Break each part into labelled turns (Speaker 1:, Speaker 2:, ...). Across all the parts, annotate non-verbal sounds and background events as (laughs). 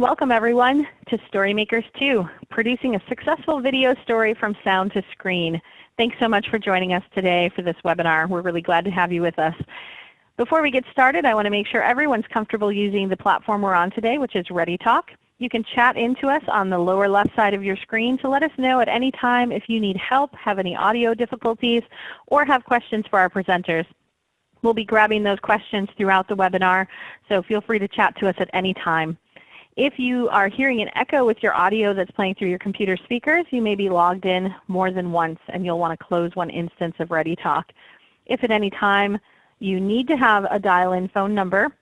Speaker 1: Welcome everyone to StoryMakers 2, producing a successful video story from sound to screen. Thanks so much for joining us today for this webinar. We're really glad to have you with us. Before we get started, I want to make sure everyone's comfortable using the platform we're on today, which is ReadyTalk. You can chat into us on the lower left side of your screen to let us know at any time if you need help, have any audio difficulties, or have questions for our presenters. We'll be grabbing those questions throughout the webinar, so feel free to chat to us at any time. If you are hearing an echo with your audio that's playing through your computer speakers, you may be logged in more than once and you'll want to close one instance of ReadyTalk. If at any time you need to have a dial-in phone number,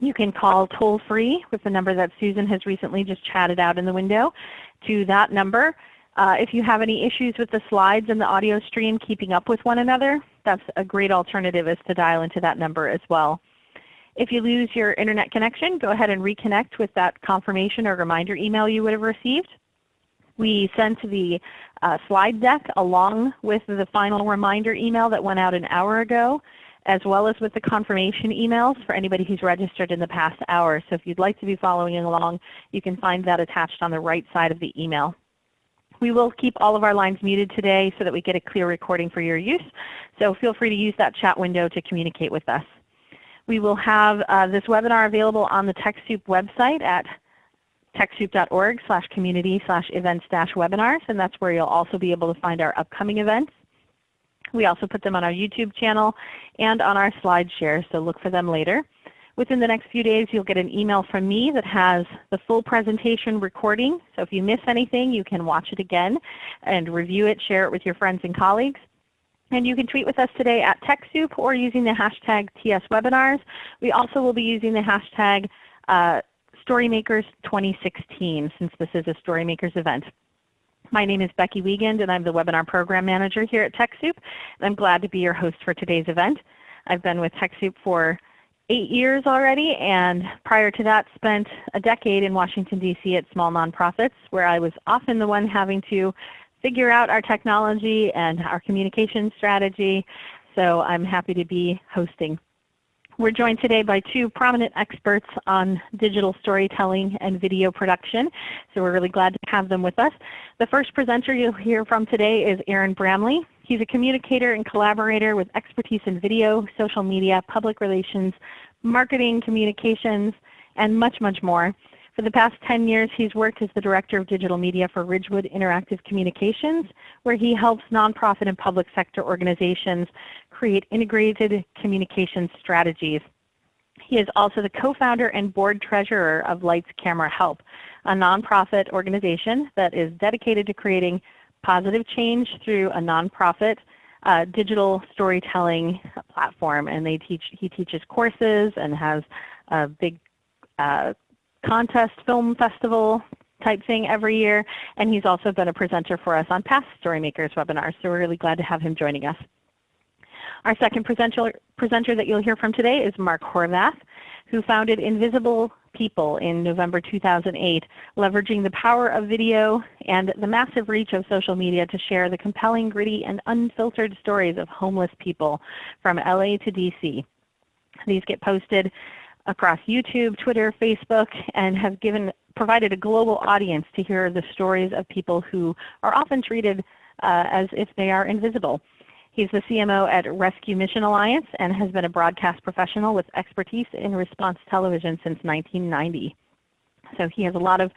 Speaker 1: you can call toll-free with the number that Susan has recently just chatted out in the window to that number. Uh, if you have any issues with the slides and the audio stream keeping up with one another, that's a great alternative is to dial into that number as well. If you lose your Internet connection, go ahead and reconnect with that confirmation or reminder email you would have received. We sent the uh, slide deck along with the final reminder email that went out an hour ago, as well as with the confirmation emails for anybody who's registered in the past hour. So if you'd like to be following along, you can find that attached on the right side of the email. We will keep all of our lines muted today so that we get a clear recording for your use. So feel free to use that chat window to communicate with us. We will have uh, this webinar available on the TechSoup website at TechSoup.org slash community slash events dash webinars, and that's where you'll also be able to find our upcoming events. We also put them on our YouTube channel and on our SlideShare, so look for them later. Within the next few days, you'll get an email from me that has the full presentation recording. So if you miss anything, you can watch it again and review it, share it with your friends and colleagues. And you can tweet with us today at TechSoup or using the hashtag TSWebinars. We also will be using the hashtag uh, StoryMakers2016 since this is a StoryMakers event. My name is Becky Wiegand and I'm the Webinar Program Manager here at TechSoup. And I'm glad to be your host for today's event. I've been with TechSoup for eight years already and prior to that spent a decade in Washington, D.C. at small nonprofits where I was often the one having to figure out our technology and our communication strategy. So I'm happy to be hosting. We're joined today by two prominent experts on digital storytelling and video production. So we're really glad to have them with us. The first presenter you'll hear from today is Aaron Bramley. He's a communicator and collaborator with expertise in video, social media, public relations, marketing, communications, and much, much more. For the past 10 years, he's worked as the Director of Digital Media for Ridgewood Interactive Communications, where he helps nonprofit and public sector organizations create integrated communication strategies. He is also the co-founder and board treasurer of Lights Camera Help, a nonprofit organization that is dedicated to creating positive change through a nonprofit uh, digital storytelling platform. And they teach, he teaches courses and has a big uh, contest film festival type thing every year, and he's also been a presenter for us on past Storymakers webinars, so we're really glad to have him joining us. Our second presenter, presenter that you'll hear from today is Mark Horvath, who founded Invisible People in November 2008, leveraging the power of video and the massive reach of social media to share the compelling, gritty, and unfiltered stories of homeless people from LA to DC. These get posted across YouTube, Twitter, Facebook, and have given, provided a global audience to hear the stories of people who are often treated uh, as if they are invisible. He's the CMO at Rescue Mission Alliance and has been a broadcast professional with expertise in response television since 1990. So he has a lot of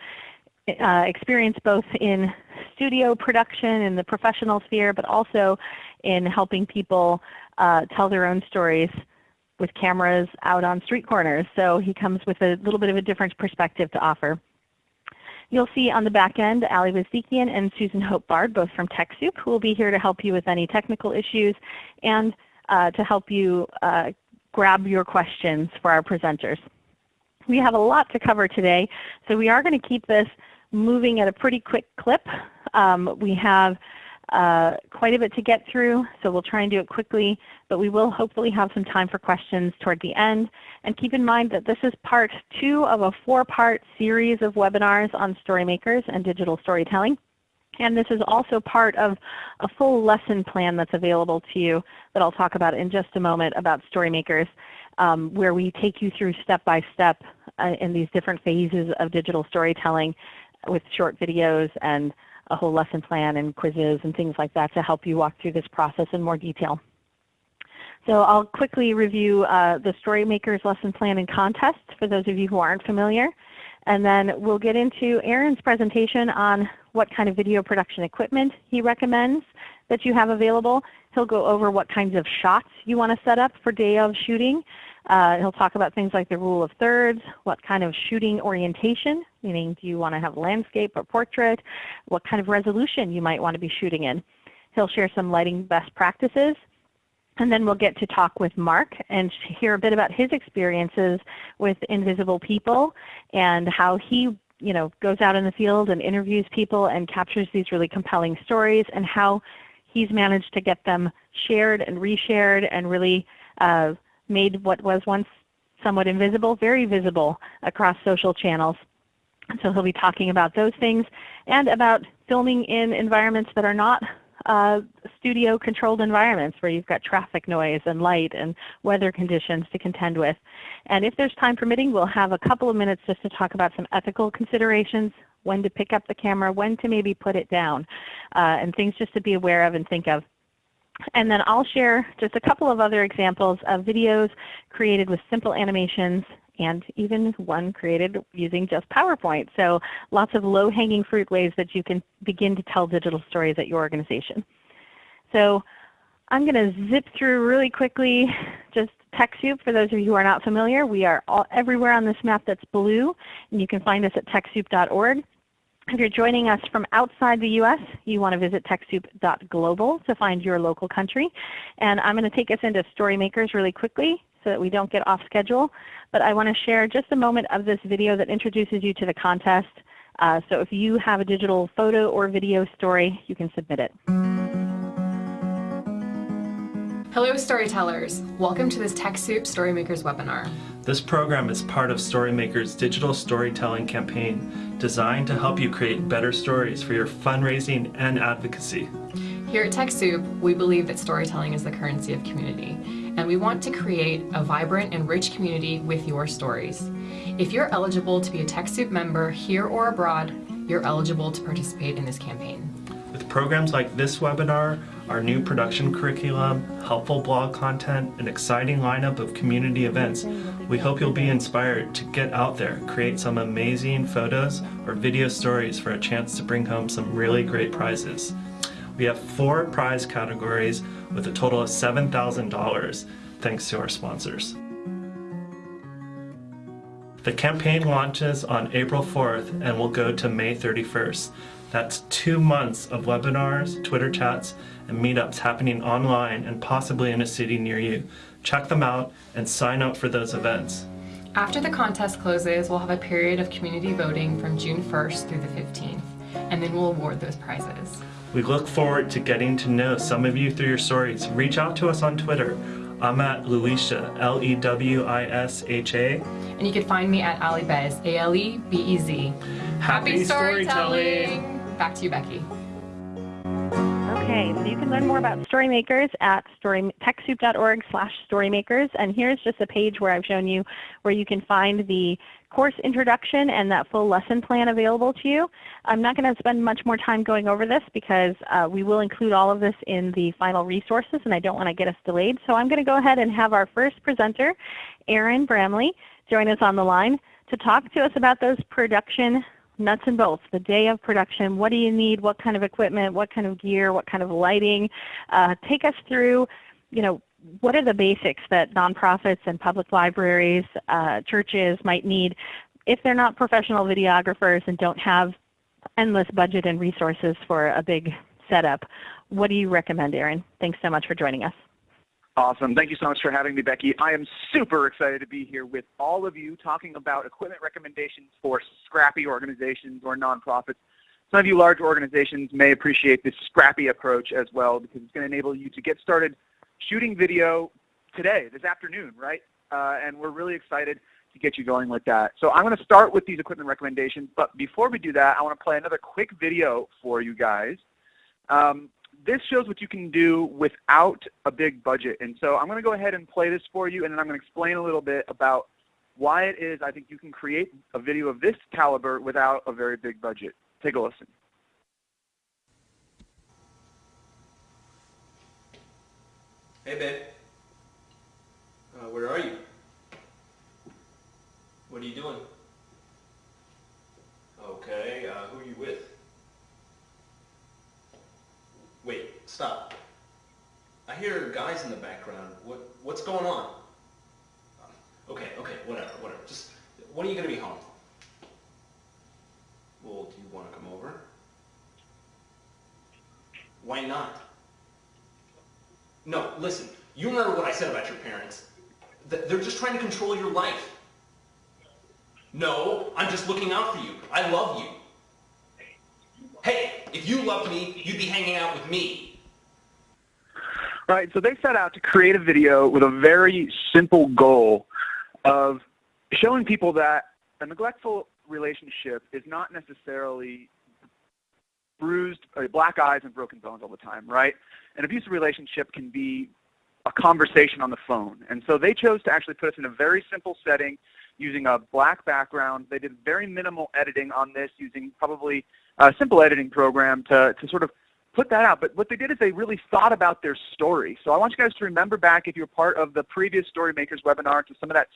Speaker 1: uh, experience both in studio production in the professional sphere, but also in helping people uh, tell their own stories with cameras out on street corners. So he comes with a little bit of a different perspective to offer. You'll see on the back end Ali Vazdikian and Susan Hope Bard, both from TechSoup, who will be here to help you with any technical issues and uh, to help you uh, grab your questions for our presenters. We have a lot to cover today, so we are going to keep this moving at a pretty quick clip. Um, we have uh, quite a bit to get through, so we'll try and do it quickly, but we will hopefully have some time for questions toward the end. And keep in mind that this is part two of a four-part series of webinars on StoryMakers and digital storytelling. And this is also part of a full lesson plan that's available to you that I'll talk about in just a moment about StoryMakers, um, where we take you through step by step uh, in these different phases of digital storytelling with short videos and a whole lesson plan and quizzes and things like that to help you walk through this process in more detail. So I'll quickly review uh, the StoryMakers lesson plan and contest for those of you who aren't familiar. And then we'll get into Aaron's presentation on what kind of video production equipment he recommends that you have available. He'll go over what kinds of shots you want to set up for day of shooting. Uh, he'll talk about things like the rule of thirds, what kind of shooting orientation, meaning do you want to have a landscape or portrait, what kind of resolution you might want to be shooting in. He'll share some lighting best practices. And then we'll get to talk with Mark and hear a bit about his experiences with invisible people and how he you know, goes out in the field and interviews people and captures these really compelling stories and how he's managed to get them shared and reshared and really uh, made what was once somewhat invisible very visible across social channels. So he'll be talking about those things and about filming in environments that are not uh, studio controlled environments where you've got traffic noise and light and weather conditions to contend with. And if there's time permitting, we'll have a couple of minutes just to talk about some ethical considerations, when to pick up the camera, when to maybe put it down, uh, and things just to be aware of and think of. And then I'll share just a couple of other examples of videos created with simple animations and even one created using just PowerPoint. So lots of low-hanging fruit ways that you can begin to tell digital stories at your organization. So I'm going to zip through really quickly just TechSoup. For those of you who are not familiar, we are all, everywhere on this map that's blue, and you can find us at TechSoup.org. If you're joining us from outside the U.S., you want to visit TechSoup.global to find your local country. And I'm going to take us into StoryMakers really quickly so that we don't get off schedule. But I want to share just a moment of this video that introduces you to the contest. Uh, so if you have a digital photo or video story, you can submit it.
Speaker 2: Hello storytellers! Welcome to this TechSoup StoryMakers webinar.
Speaker 3: This program is part of StoryMakers digital storytelling campaign designed to help you create better stories for your fundraising and advocacy.
Speaker 2: Here at TechSoup, we believe that storytelling is the currency of community and we want to create a vibrant and rich community with your stories. If you're eligible to be a TechSoup member here or abroad, you're eligible to participate in this campaign.
Speaker 3: With programs like this webinar, our new production curriculum, helpful blog content, an exciting lineup of community events, we hope you'll be inspired to get out there, create some amazing photos or video stories for a chance to bring home some really great prizes. We have four prize categories with a total of $7,000 thanks to our sponsors. The campaign launches on April 4th and will go to May 31st. That's two months of webinars, Twitter chats, and meetups happening online and possibly in a city near you. Check them out and sign up for those events.
Speaker 2: After the contest closes, we'll have a period of community voting from June 1st through the 15th, and then we'll award those prizes.
Speaker 3: We look forward to getting to know some of you through your stories. Reach out to us on Twitter. I'm at Lewisha, L-E-W-I-S-H-A.
Speaker 2: And you can find me at Ali Bez, A-L-E-B-E-Z.
Speaker 3: Happy, Happy storytelling. storytelling!
Speaker 2: Back to you, Becky.
Speaker 1: Okay, so you can learn more about Storymakers at story, TechSoup.org slash Storymakers. And here's just a page where I've shown you where you can find the course introduction and that full lesson plan available to you. I'm not going to spend much more time going over this because uh, we will include all of this in the final resources and I don't want to get us delayed. So I'm going to go ahead and have our first presenter, Aaron Bramley, join us on the line to talk to us about those production nuts and bolts, the day of production. What do you need? What kind of equipment? What kind of gear? What kind of lighting? Uh, take us through, you know, what are the basics that nonprofits and public libraries, uh, churches might need if they're not professional videographers and don't have endless budget and resources for a big setup? What do you recommend, Aaron? Thanks so much for joining us.
Speaker 4: Awesome. Thank you so much for having me, Becky. I am super excited to be here with all of you talking about equipment recommendations for scrappy organizations or nonprofits. Some of you large organizations may appreciate this scrappy approach as well because it's going to enable you to get started shooting video today, this afternoon, right? Uh, and we're really excited to get you going with that. So I'm going to start with these equipment recommendations, but before we do that, I want to play another quick video for you guys. Um, this shows what you can do without a big budget. And so I'm going to go ahead and play this for you, and then I'm going to explain a little bit about why it is I think you can create a video of this caliber without a very big budget. Take a listen.
Speaker 5: Hey, babe. Uh, where are you? What are you doing? Okay, uh, who are you with? Wait, stop. I hear guys in the background. What what's going on? Um, okay, okay, whatever, whatever. Just when are you gonna be home? Well, do you want to come over? Why not? No, listen. You remember what I said about your parents. Th- They're just trying to control your life. No, I'm just looking out for you. I love you. Hey, if you loved me, you'd be hanging out with me.
Speaker 4: Right, so they set out to create a video with a very simple goal of showing people that a neglectful relationship is not necessarily bruised, uh, black eyes and broken bones all the time, right? An abusive relationship can be a conversation on the phone. And so they chose to actually put us in a very simple setting using a black background. They did very minimal editing on this using probably a simple editing program to, to sort of put that out. But what they did is they really thought about their story. So I want you guys to remember back if you're part of the previous Storymakers webinar to some of that,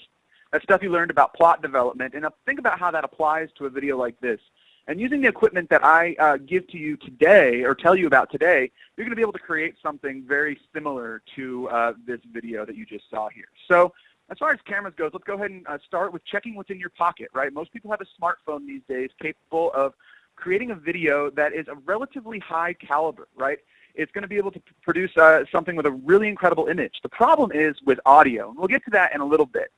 Speaker 4: that stuff you learned about plot development and uh, think about how that applies to a video like this. And using the equipment that I uh, give to you today or tell you about today, you're going to be able to create something very similar to uh, this video that you just saw here. So as far as cameras goes, let's go ahead and uh, start with checking what's in your pocket, right? Most people have a smartphone these days capable of creating a video that is a relatively high caliber, right? It's going to be able to produce uh, something with a really incredible image. The problem is with audio, and we'll get to that in a little bit.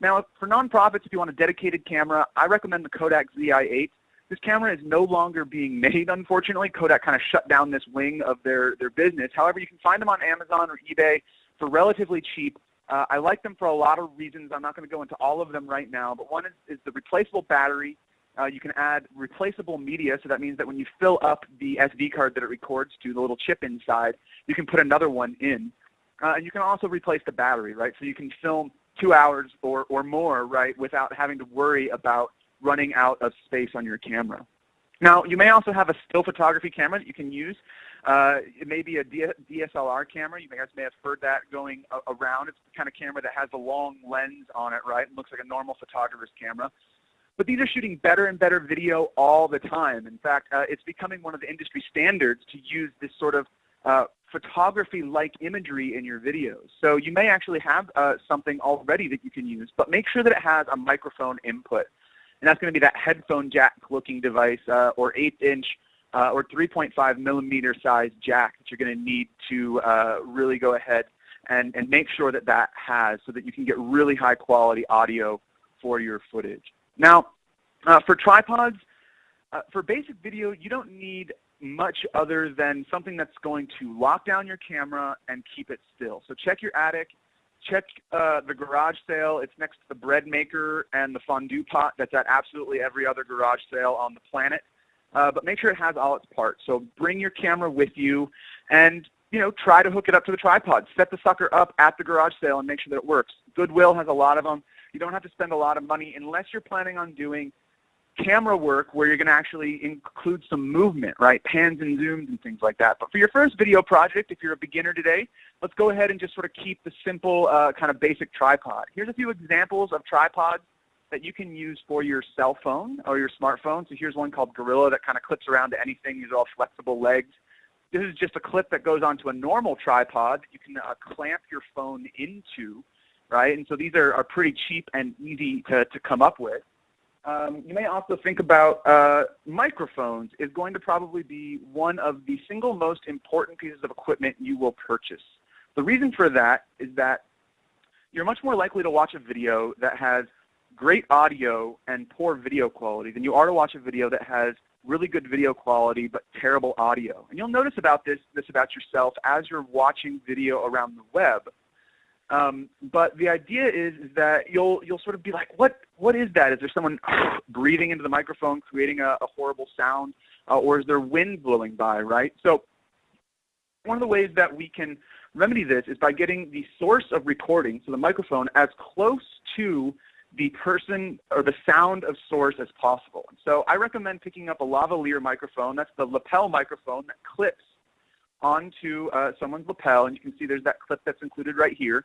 Speaker 4: Now, for nonprofits, if you want a dedicated camera, I recommend the Kodak ZI-8. This camera is no longer being (laughs) made, unfortunately. Kodak kind of shut down this wing of their, their business. However, you can find them on Amazon or eBay for relatively cheap. Uh, I like them for a lot of reasons. I'm not going to go into all of them right now, but one is, is the replaceable battery. Uh, you can add replaceable media, so that means that when you fill up the SD card that it records to, the little chip inside, you can put another one in. Uh, and you can also replace the battery, right? So you can film two hours or, or more, right, without having to worry about running out of space on your camera. Now, you may also have a still photography camera that you can use. Uh, it may be a DSLR camera. You guys may have heard that going around. It's the kind of camera that has a long lens on it, right? It looks like a normal photographer's camera. But these are shooting better and better video all the time. In fact, uh, it's becoming one of the industry standards to use this sort of uh, photography-like imagery in your videos. So you may actually have uh, something already that you can use, but make sure that it has a microphone input. And that's going to be that headphone jack looking device uh, or 8-inch uh, or 3.5 millimeter size jack that you're going to need to uh, really go ahead and, and make sure that that has so that you can get really high quality audio for your footage. Now, uh, for tripods, uh, for basic video, you don't need much other than something that's going to lock down your camera and keep it still. So check your attic, check uh, the garage sale. It's next to the bread maker and the fondue pot that's at absolutely every other garage sale on the planet. Uh, but make sure it has all its parts. So bring your camera with you and you know, try to hook it up to the tripod. Set the sucker up at the garage sale and make sure that it works. Goodwill has a lot of them. You don't have to spend a lot of money unless you're planning on doing camera work where you're going to actually include some movement, right? Pans and zooms and things like that. But for your first video project, if you're a beginner today, let's go ahead and just sort of keep the simple uh, kind of basic tripod. Here's a few examples of tripods that you can use for your cell phone or your smartphone. So here's one called Gorilla that kind of clips around to anything. These are all flexible legs. This is just a clip that goes onto a normal tripod that you can uh, clamp your phone into, right? And so these are, are pretty cheap and easy to, to come up with. Um, you may also think about uh, microphones is going to probably be one of the single most important pieces of equipment you will purchase. The reason for that is that you're much more likely to watch a video that has great audio and poor video quality than you are to watch a video that has really good video quality but terrible audio. And you'll notice about this, this about yourself as you're watching video around the web. Um, but the idea is, is, that you'll you'll sort of be like, what what is that? Is there someone (sighs) breathing into the microphone, creating a, a horrible sound, uh, or is there wind blowing by? Right. So one of the ways that we can remedy this is by getting the source of recording, so the microphone, as close to the person or the sound of source as possible. So I recommend picking up a lavalier microphone. That's the lapel microphone that clips onto uh, someone's lapel, and you can see there's that clip that's included right here.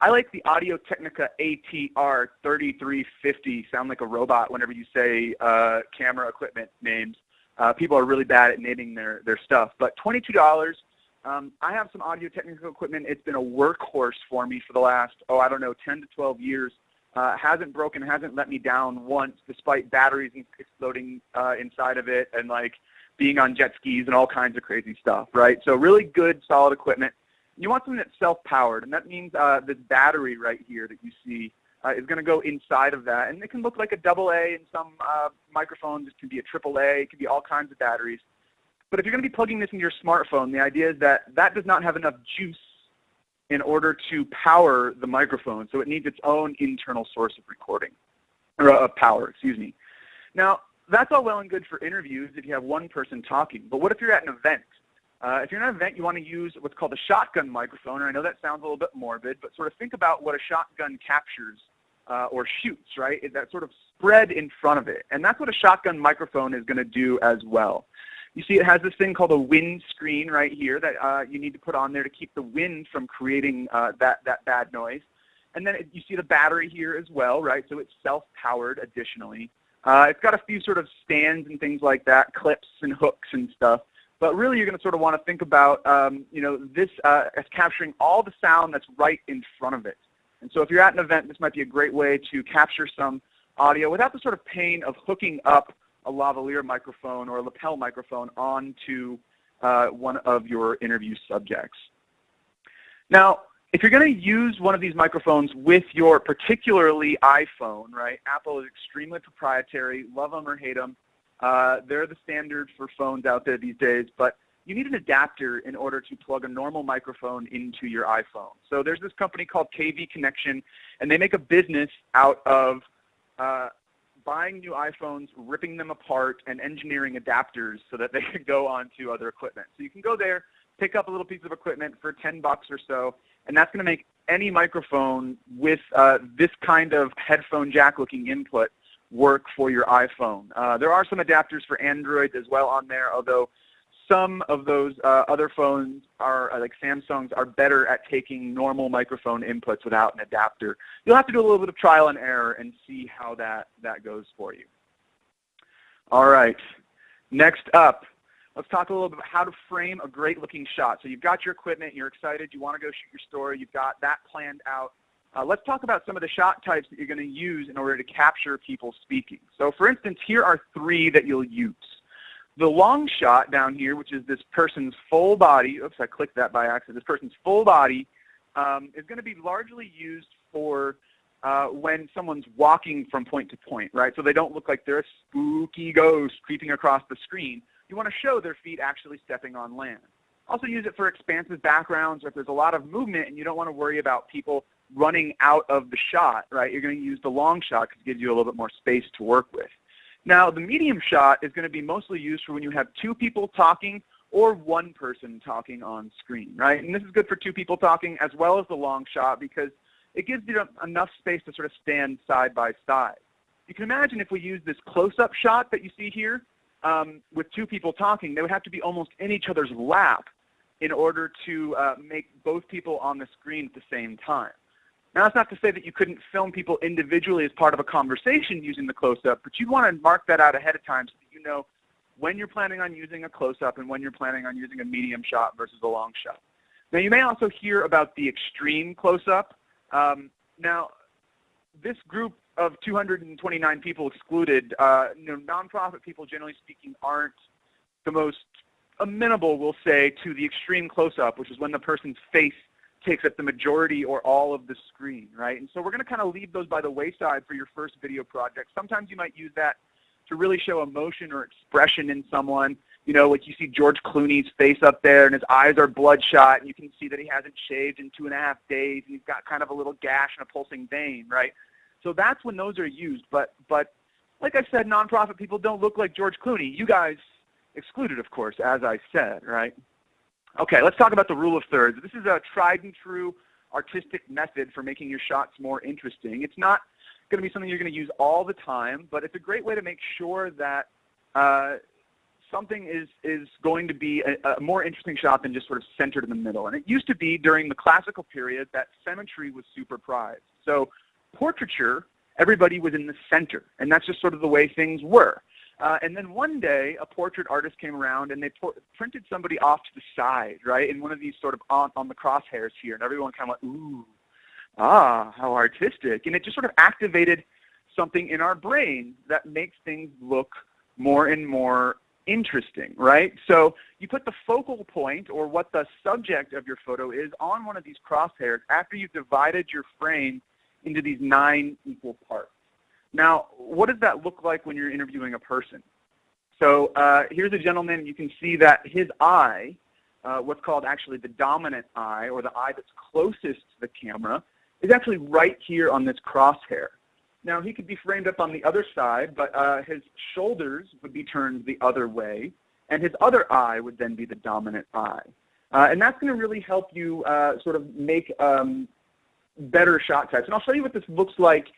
Speaker 4: I like the Audio Technica ATR 3350. Sound like a robot whenever you say uh, camera equipment names. Uh, people are really bad at naming their, their stuff. But $22, um, I have some Audio Technica equipment. It's been a workhorse for me for the last, oh, I don't know, 10 to 12 years. Uh, hasn't broken, hasn't let me down once, despite batteries exploding uh, inside of it and like being on jet skis and all kinds of crazy stuff, right? So really good, solid equipment. You want something that's self-powered, and that means uh, this battery right here that you see uh, is going to go inside of that. And it can look like a double A in some uh, microphones. It can be a triple A. It can be all kinds of batteries. But if you're going to be plugging this into your smartphone, the idea is that that does not have enough juice in order to power the microphone. So it needs its own internal source of recording, or uh, power, excuse me. Now, that's all well and good for interviews if you have one person talking. But what if you're at an event? Uh, if you're at an event, you want to use what's called a shotgun microphone. And I know that sounds a little bit morbid, but sort of think about what a shotgun captures uh, or shoots, right? Is that sort of spread in front of it. And that's what a shotgun microphone is going to do as well. You see it has this thing called a wind screen right here that uh, you need to put on there to keep the wind from creating uh, that, that bad noise. And then it, you see the battery here as well, right? So it's self-powered additionally. Uh, it's got a few sort of stands and things like that, clips and hooks and stuff. But really you're going to sort of want to think about, um, you know, this uh, as capturing all the sound that's right in front of it. And so if you're at an event, this might be a great way to capture some audio without the sort of pain of hooking up a lavalier microphone or a lapel microphone onto uh, one of your interview subjects. Now, if you're going to use one of these microphones with your particularly iPhone, right, Apple is extremely proprietary, love them or hate them. Uh, they're the standard for phones out there these days, but you need an adapter in order to plug a normal microphone into your iPhone. So there's this company called KV Connection, and they make a business out of uh, buying new iPhones, ripping them apart, and engineering adapters so that they (laughs) can go onto other equipment. So you can go there, pick up a little piece of equipment for 10 bucks or so, and that's going to make any microphone with uh, this kind of headphone jack looking input work for your iPhone. Uh, there are some adapters for Android as well on there, although some of those uh, other phones are, uh, like Samsung's, are better at taking normal microphone inputs without an adapter. You'll have to do a little bit of trial and error and see how that, that goes for you. All right. Next up, let's talk a little bit about how to frame a great looking shot. So you've got your equipment, you're excited, you want to go shoot your story, you've got that planned out. Uh, let's talk about some of the shot types that you're going to use in order to capture people speaking. So for instance, here are three that you'll use. The long shot down here, which is this person's full body, oops, I clicked that by accident, this person's full body um, is going to be largely used for uh, when someone's walking from point to point, right? So they don't look like they're a spooky ghost creeping across the screen. You want to show their feet actually stepping on land. Also use it for expansive backgrounds or if there's a lot of movement and you don't want to worry about people running out of the shot, right? You're going to use the long shot because it gives you a little bit more space to work with. Now, the medium shot is going to be mostly used for when you have two people talking or one person talking on screen, right? And this is good for two people talking as well as the long shot because it gives you enough space to sort of stand side by side. You can imagine if we use this close-up shot that you see here um, with two people talking, they would have to be almost in each other's lap in order to uh, make both people on the screen at the same time. Now, that's not to say that you couldn't film people individually as part of a conversation using the close-up, but you'd want to mark that out ahead of time so that you know when you're planning on using a close-up and when you're planning on using a medium shot versus a long shot. Now, you may also hear about the extreme close-up. Um, now, this group of 229 people excluded, uh, you know, nonprofit people, generally speaking, aren't the most amenable, we'll say, to the extreme close-up, which is when the person's face takes up the majority or all of the screen, right? And so we're going to kind of leave those by the wayside for your first video project. Sometimes you might use that to really show emotion or expression in someone. You know, like you see George Clooney's face up there and his eyes are bloodshot and you can see that he hasn't shaved in two and a half days and he's got kind of a little gash and a pulsing vein, right? So that's when those are used. But, but like I said, nonprofit people don't look like George Clooney. You guys excluded, of course, as I said, right? Okay, let's talk about the rule of thirds. This is a tried and true artistic method for making your shots more interesting. It's not going to be something you're going to use all the time, but it's a great way to make sure that uh, something is, is going to be a, a, more interesting shot than just sort of centered in the middle. And it used to be during the classical period that symmetry was super prized. So portraiture, everybody was in the center, and that's just sort of the way things were. Uh, and then one day, a portrait artist came around and they printed somebody off to the side, right, in one of these sort of on, on the crosshairs here, and everyone kind of went, ooh, ah, how artistic. And it just sort of activated something in our brain that makes things look more and more interesting, right? So you put the focal point or what the subject of your photo is on one of these crosshairs after you've divided your frame into these nine equal parts. Now, what does that look like when you're interviewing a person? So uh, here's a gentleman. You can see that his eye, uh, what's called actually the dominant eye, or the eye that's closest to the camera, is actually right here on this crosshair. Now he could be framed up on the other side, but uh, his shoulders would be turned the other way, and his other eye would then be the dominant eye. Uh, and that's going to really help you uh, sort of make um, better shot types. And I'll show you what this looks like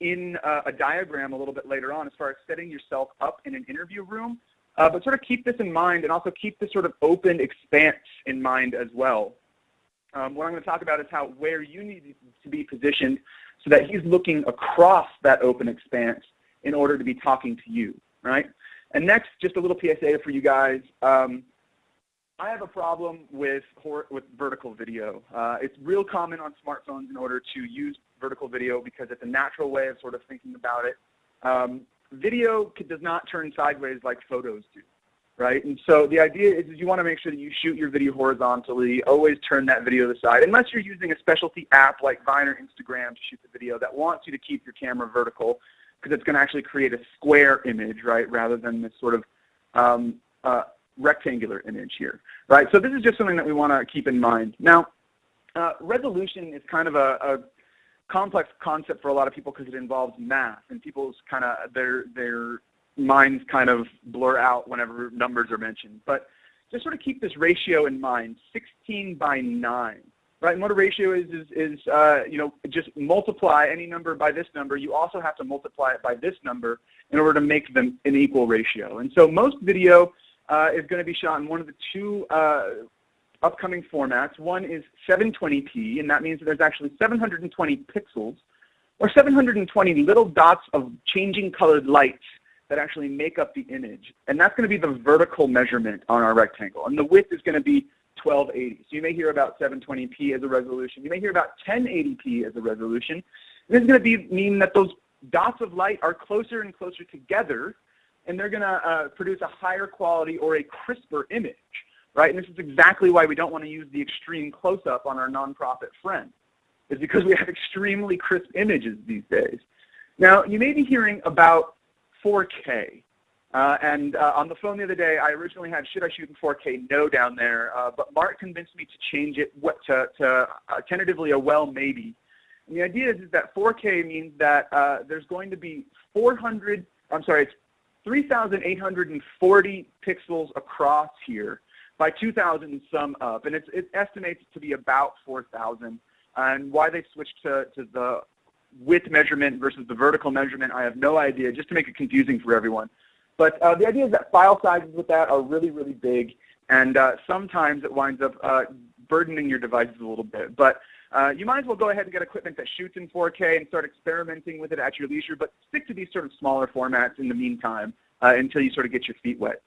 Speaker 4: in uh, a diagram a little bit later on as far as setting yourself up in an interview room. Uh, but sort of keep this in mind and also keep this sort of open expanse in mind as well. Um, what I'm going to talk about is how where you need to be positioned so that he's looking across that open expanse in order to be talking to you, right? And next, just a little PSA for you guys. Um, I have a problem with, with vertical video. Uh, it's real common on smartphones in order to use vertical video because it's a natural way of sort of thinking about it. Um, video does not turn sideways like photos do right? And so the idea is, is you want to make sure that you shoot your video horizontally, always turn that video to the side, unless you're using a specialty app like Vine or Instagram to shoot the video that wants you to keep your camera vertical because it's going to actually create a square image, right, rather than this sort of um, uh, rectangular image here, right? So this is just something that we want to keep in mind. Now, uh, resolution is kind of a, a complex concept for a lot of people because it involves math and people's kind of their their minds kind of blur out whenever numbers are mentioned. But just sort of keep this ratio in mind, 16 by 9. Right, and what a ratio is, is, is uh, you know, just multiply any number by this number. You also have to multiply it by this number in order to make them an equal ratio. And so most video uh, is going to be shot in one of the two uh, upcoming formats. One is 720p, and that means that there's actually 720 pixels, or 720 little dots of changing colored lights that actually make up the image. And that's going to be the vertical measurement on our rectangle. And the width is going to be 1280. So you may hear about 720p as a resolution. You may hear about 1080p as a resolution. And this is going to be, mean that those dots of light are closer and closer together, and they're going to uh, produce a higher quality or a crisper image. Right? And this is exactly why we don't want to use the extreme close-up on our nonprofit friend, is because we have extremely crisp images these days. Now, you may be hearing about 4K. Uh, and uh, on the phone the other day, I originally had, should I shoot in 4K? No down there. Uh, but Mark convinced me to change it what, to, to uh, tentatively a well maybe. And the idea is, is that 4K means that uh, there's going to be 400, I'm sorry, it's 3,840 pixels across here by 2,000 sum up. And it's, it estimates to be about 4,000. And why they switched to, to the width measurement versus the vertical measurement, I have no idea, just to make it confusing for everyone. But uh, the idea is that file sizes with that are really, really big, and uh, sometimes it winds up uh, burdening your devices a little bit. But uh, you might as well go ahead and get equipment that shoots in 4K and start experimenting with it at your leisure, but stick to these sort of smaller formats in the meantime uh, until you sort of get your feet wet.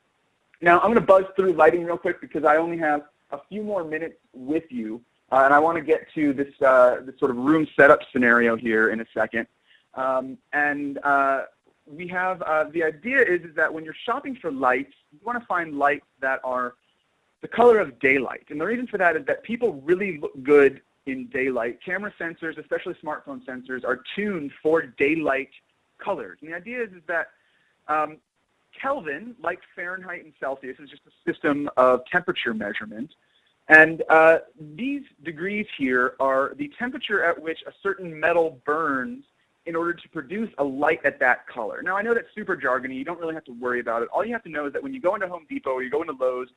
Speaker 4: Now, I'm going to buzz through lighting real quick because I only have a few more minutes with you. Uh, and I want to get to this, uh, this sort of room setup scenario here in a second. Um, and uh, we have, uh, the idea is, is that when you're shopping for lights, you want to find lights that are the color of daylight. And the reason for that is that people really look good in daylight. Camera sensors, especially smartphone sensors, are tuned for daylight colors. And the idea is, is that um, Kelvin, like Fahrenheit and Celsius, is just a system of temperature measurement. And uh, these degrees here are the temperature at which a certain metal burns in order to produce a light at that color. Now I know that's super jargony, you don't really have to worry about it. All you have to know is that when you go into Home Depot or you go into Lowe's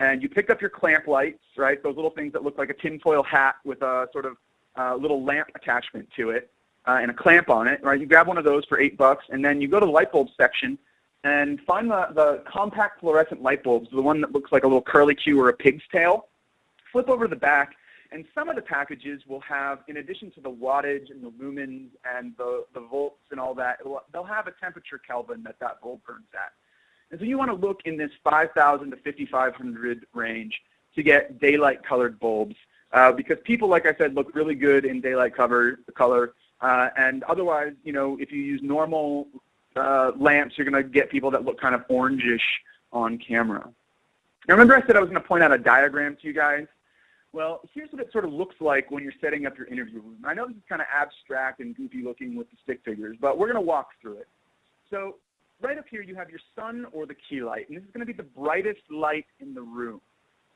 Speaker 4: and you pick up your clamp lights, right, those little things that look like a tinfoil hat with a sort of uh, little lamp attachment to it, uh, and a clamp on it, right? You grab one of those for eight bucks, and then you go to the light bulb section and find the, the compact fluorescent light bulbs, the one that looks like a little curly Q or a pig's tail. Flip over to the back, and some of the packages will have, in addition to the wattage and the lumens and the, the volts and all that, they'll have a temperature Kelvin that that bulb burns at. And so you want to look in this 5,000 to 5,500 range to get daylight colored bulbs uh, because people, like I said, look really good in daylight cover, color. Uh, and otherwise, you know, if you use normal uh, lamps, you're going to get people that look kind of orangish on camera. Now remember I said I was going to point out a diagram to you guys? Well, here's what it sort of looks like when you're setting up your interview room. I know this is kind of abstract and goofy looking with the stick figures, but we're going to walk through it. So right up here you have your sun or the key light, and this is going to be the brightest light in the room.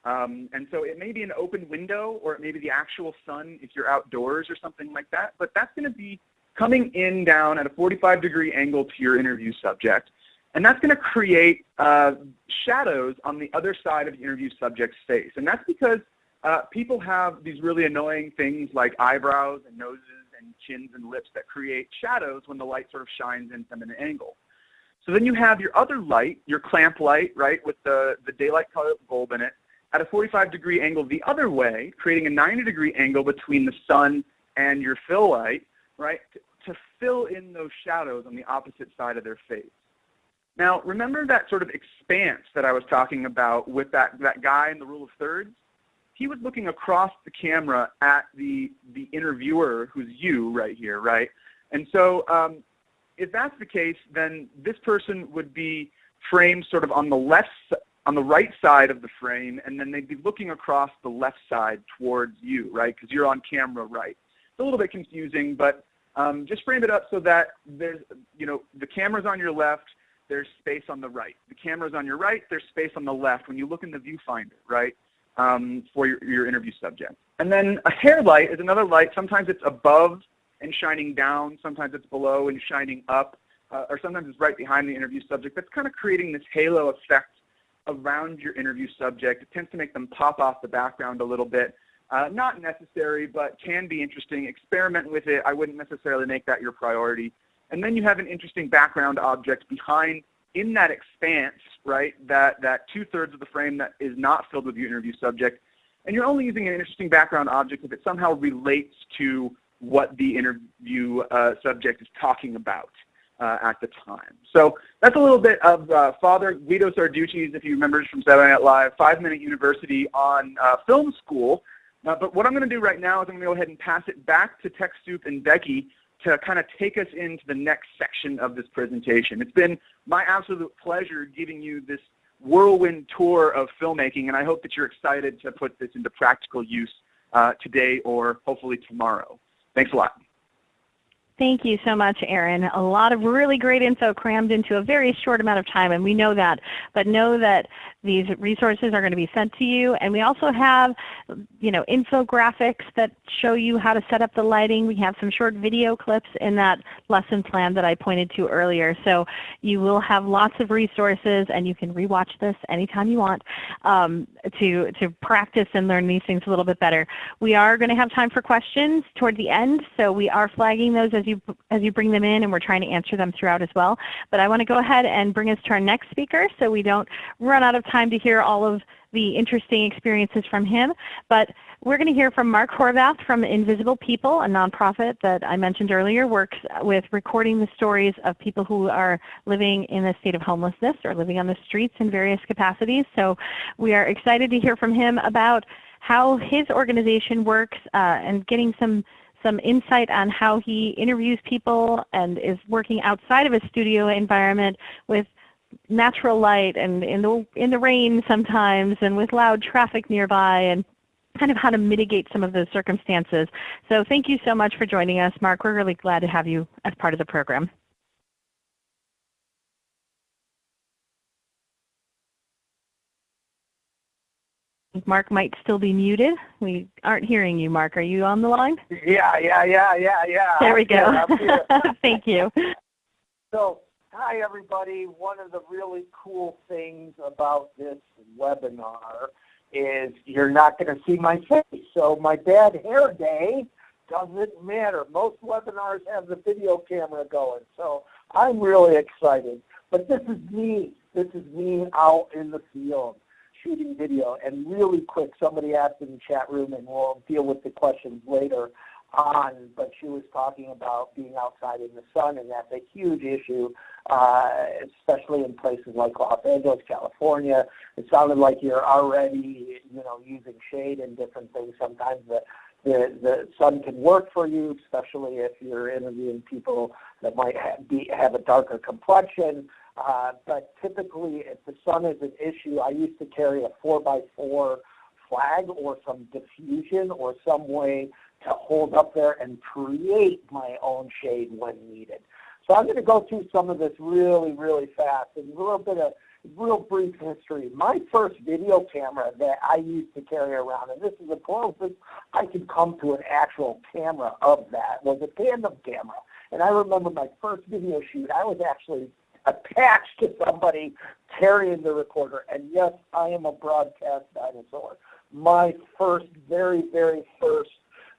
Speaker 4: Um, and so it may be an open window or it may be the actual sun if you're outdoors or something like that, but that's going to be coming in down at a 45 degree angle to your interview subject. And that's going to create uh, shadows on the other side of the interview subject's face. And that's because uh, people have these really annoying things like eyebrows and noses and chins and lips that create shadows when the light sort of shines in from an angle. So then you have your other light, your clamp light, right, with the, the daylight color bulb in it, at a 45 degree angle the other way, creating a 90 degree angle between the sun and your fill light, right, to, fill in those shadows on the opposite side of their face. Now, remember that sort of expanse that I was talking about with that, that guy in the rule of thirds? He was looking across the camera at the, the interviewer, who's you right here, right? And so um, if that's the case, then this person would be framed sort of on the left on the right side of the frame, and then they'd be looking across the left side towards you, right? Because you're on camera right. It's a little bit confusing, but um, just frame it up so that there's, you know, the camera's on your left, there's space on the right. The camera's on your right, there's space on the left when you look in the viewfinder, right, um, for your, your interview subject. And then a hair light is another light. Sometimes it's above and shining down. Sometimes it's below and shining up. Uh, or sometimes it's right behind the interview subject. That's kind of creating this halo effect around your interview subject. It tends to make them pop off the background a little bit. Uh, not necessary, but can be interesting. Experiment with it. I wouldn't necessarily make that your priority. And then you have an interesting background object behind in that expanse, right, that, that two-thirds of the frame that is not filled with your interview subject. And you're only using an interesting background object if it somehow relates to what the interview uh, subject is talking about uh, at the time. So that's a little bit of uh, Father Guido Sarducci's, if you remember from Saturday Night Live, five-minute university on uh, film school. Uh, but what I'm going to do right now is I'm going to go ahead and pass it back to TechSoup and Becky to kind of take us into the next section of this presentation. It's been my absolute pleasure giving you this whirlwind tour of filmmaking, and I hope that you're excited to put this into practical use uh, today or hopefully tomorrow. Thanks a lot.
Speaker 1: Thank you so much, Aaron. A lot of really great info crammed into a very short amount of time, and we know that. But know that these resources are going to be sent to you, and we also have, you know, infographics that show you how to set up the lighting. We have some short video clips in that lesson plan that I pointed to earlier. So you will have lots of resources, and you can rewatch this anytime you want um, to to practice and learn these things a little bit better. We are going to have time for questions toward the end, so we are flagging those as as you, as you bring them in, and we're trying to answer them throughout as well. But I want to go ahead and bring us to our next speaker so we don't run out of time to hear all of the interesting experiences from him. But we're going to hear from Mark Horvath from Invisible People, a nonprofit that I mentioned earlier, works with recording the stories of people who are living in a state of homelessness or living on the streets in various capacities. So we are excited to hear from him about how his organization works uh, and getting some some insight on how he interviews people and is working outside of a studio environment with natural light and in the, in the rain sometimes and with loud traffic nearby and kind of how to mitigate some of those circumstances. So thank you so much for joining us, Mark. We're really glad to have you as part of the program. Mark might still be muted. We aren't hearing you, Mark. Are you on the line?
Speaker 6: Yeah, yeah, yeah, yeah, yeah.
Speaker 1: There we go. (laughs) Thank you.
Speaker 6: So, hi everybody. One of the really cool things about this webinar is you're not going to see my face. So my bad hair day doesn't matter. Most webinars have the video camera going, so I'm really excited. But this is me. This is me out in the field shooting video. And really quick, somebody asked in the chat room, and we'll deal with the questions later on, but she was talking about being outside in the sun, and that's a huge issue, uh, especially in places like Los Angeles, California. It sounded like you're already, you know, using shade and different things. Sometimes the the, the sun can work for you, especially if you're interviewing people that might have, be, have a darker complexion. Uh, but typically, if the sun is an issue, I used to carry a 4 by 4 flag or some diffusion or some way to hold up there and create my own shade when needed. So I'm going to go through some of this really, really fast and a little bit of real brief history. My first video camera that I used to carry around, and this is the closest I could come to an actual camera of that, was a tandem camera. And I remember my first video shoot, I was actually attached to somebody carrying the recorder. And yes, I am a broadcast dinosaur. My first, very, very first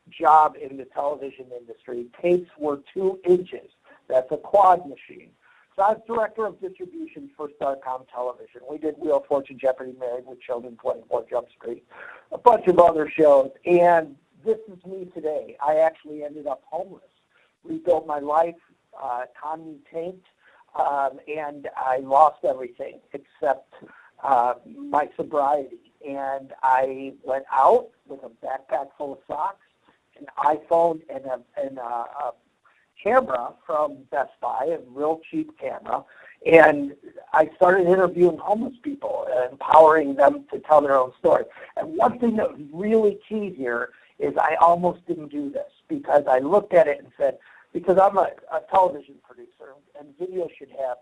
Speaker 6: job in the television industry, tapes were two inches. That's a quad machine. So I was director of distribution for Starcom Television. We did Wheel of Fortune, Jeopardy, Married with Children, 24 Jump Street, a bunch of other shows. And this is me today. I actually ended up homeless, rebuilt my life, uh, tanked, um, and I lost everything except uh, my sobriety. And I went out with a backpack full of socks, an iPhone, and a, and a, a camera from Best Buy, a real cheap camera, and I started interviewing homeless people, and empowering them to tell their own story. And one thing that was really key here is I almost didn't do this because I looked at it and said, because I'm a, a television producer, and video should have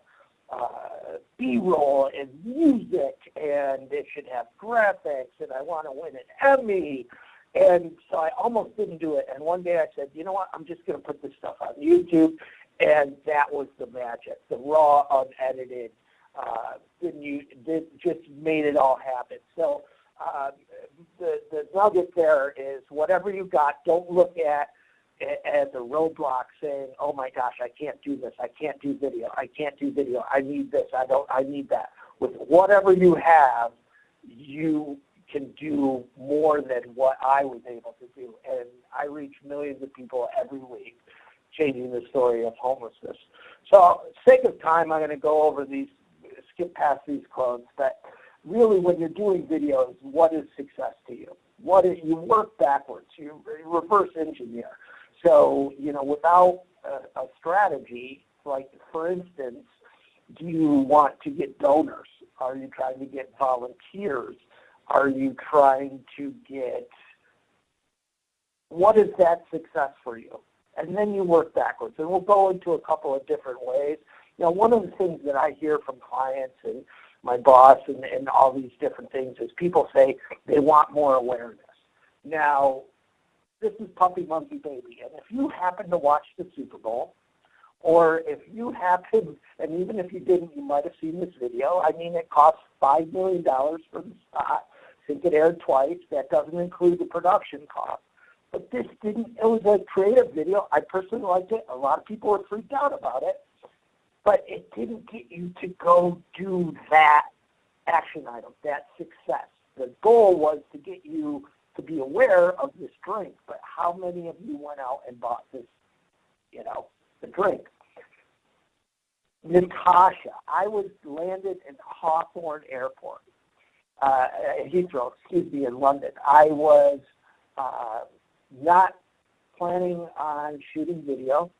Speaker 6: uh, B-roll and music, and it should have graphics, and I want to win an Emmy. And so I almost didn't do it. And one day I said, you know what, I'm just going to put this stuff on YouTube. And that was the magic, the raw, unedited, uh, didn't you, did, just made it all happen. So uh, the, the nugget there is whatever you got, don't look at as a roadblock saying, oh my gosh, I can't do this, I can't do video, I can't do video, I need this, I don't, I need that. With whatever you have, you can do more than what I was able to do. And I reach millions of people every week changing the story of homelessness. So sake of time, I'm going to go over these, skip past these quotes, but really when you're doing videos, what is success to you? What is, you work backwards, you reverse engineer. So, you know, without a, a strategy, like for instance, do you want to get donors? Are you trying to get volunteers? Are you trying to get, what is that success for you? And then you work backwards. And we'll go into a couple of different ways. You know, one of the things that I hear from clients and my boss and, and all these different things is people say they want more awareness. Now, this is Puppy Monkey Baby. And if you happen to watch the Super Bowl, or if you happen, and even if you didn't, you might have seen this video. I mean, it cost $5 million for the spot. I think it aired twice. That doesn't include the production cost. But this didn't, it was a creative video. I personally liked it. A lot of people were freaked out about it. But it didn't get you to go do that action item, that success. The goal was to get you to be aware of this drink, but how many of you went out and bought this, you know, the drink? Natasha, I was landed in Hawthorne Airport, uh, Heathrow, excuse me, in London. I was uh, not planning on shooting video.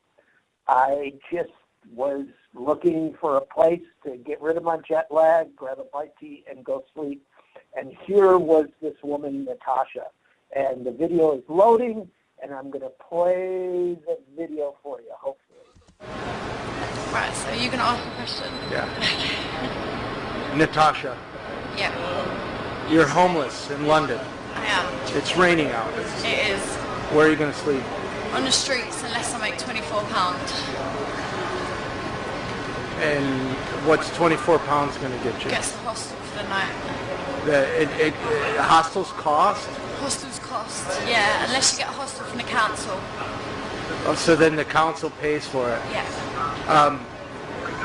Speaker 6: I just was looking for a place to get rid of my jet lag, grab a bite to eat, and go sleep. And here was this woman, Natasha. And the video is loading, and I'm going to play the video for you, hopefully.
Speaker 7: Right, so you're going to ask a question?
Speaker 8: Yeah. (laughs) Natasha,
Speaker 7: Yeah,
Speaker 8: you're homeless in London.
Speaker 7: I am.
Speaker 8: It's raining out.
Speaker 7: It is.
Speaker 8: Where are you going to sleep?
Speaker 7: On the streets unless I make £24.
Speaker 8: And what's 24 pounds going to get you?
Speaker 7: Gets the hostel for the night.
Speaker 8: The it, it, it, hostels cost.
Speaker 7: Hostels cost, yeah, unless you get a hostel from the council.
Speaker 8: Oh, so then the council pays for it.
Speaker 7: Yeah.
Speaker 8: Um,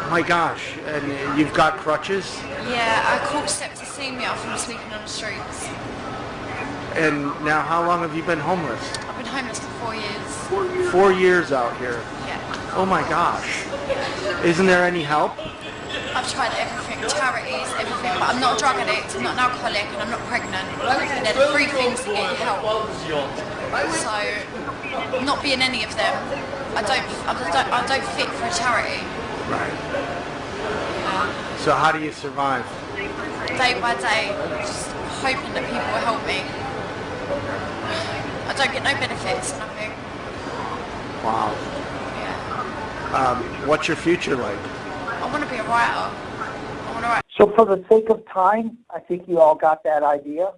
Speaker 8: my gosh, and you've got crutches,
Speaker 7: Yeah, I caught septicemia from sleeping on the streets.
Speaker 8: and now how long have you been homeless?
Speaker 7: I've been homeless for four years.
Speaker 8: Four years out here.
Speaker 7: Yeah.
Speaker 8: Oh my gosh. Isn't there any help?
Speaker 7: I've tried everything, charities, everything, but I'm not a drug addict, I'm not an alcoholic, and I'm not pregnant. And they're the three things to get you help. So, not being any of them, I don't, I don't, I don't fit for a charity.
Speaker 8: Right. So how do you survive?
Speaker 7: Day by day, just hoping that people will help me. I don't get no benefits, nothing.
Speaker 8: Wow.
Speaker 7: Yeah.
Speaker 8: Um, what's your future like?
Speaker 7: Want to be a writer.
Speaker 6: So for the sake of time, I think you all got that idea.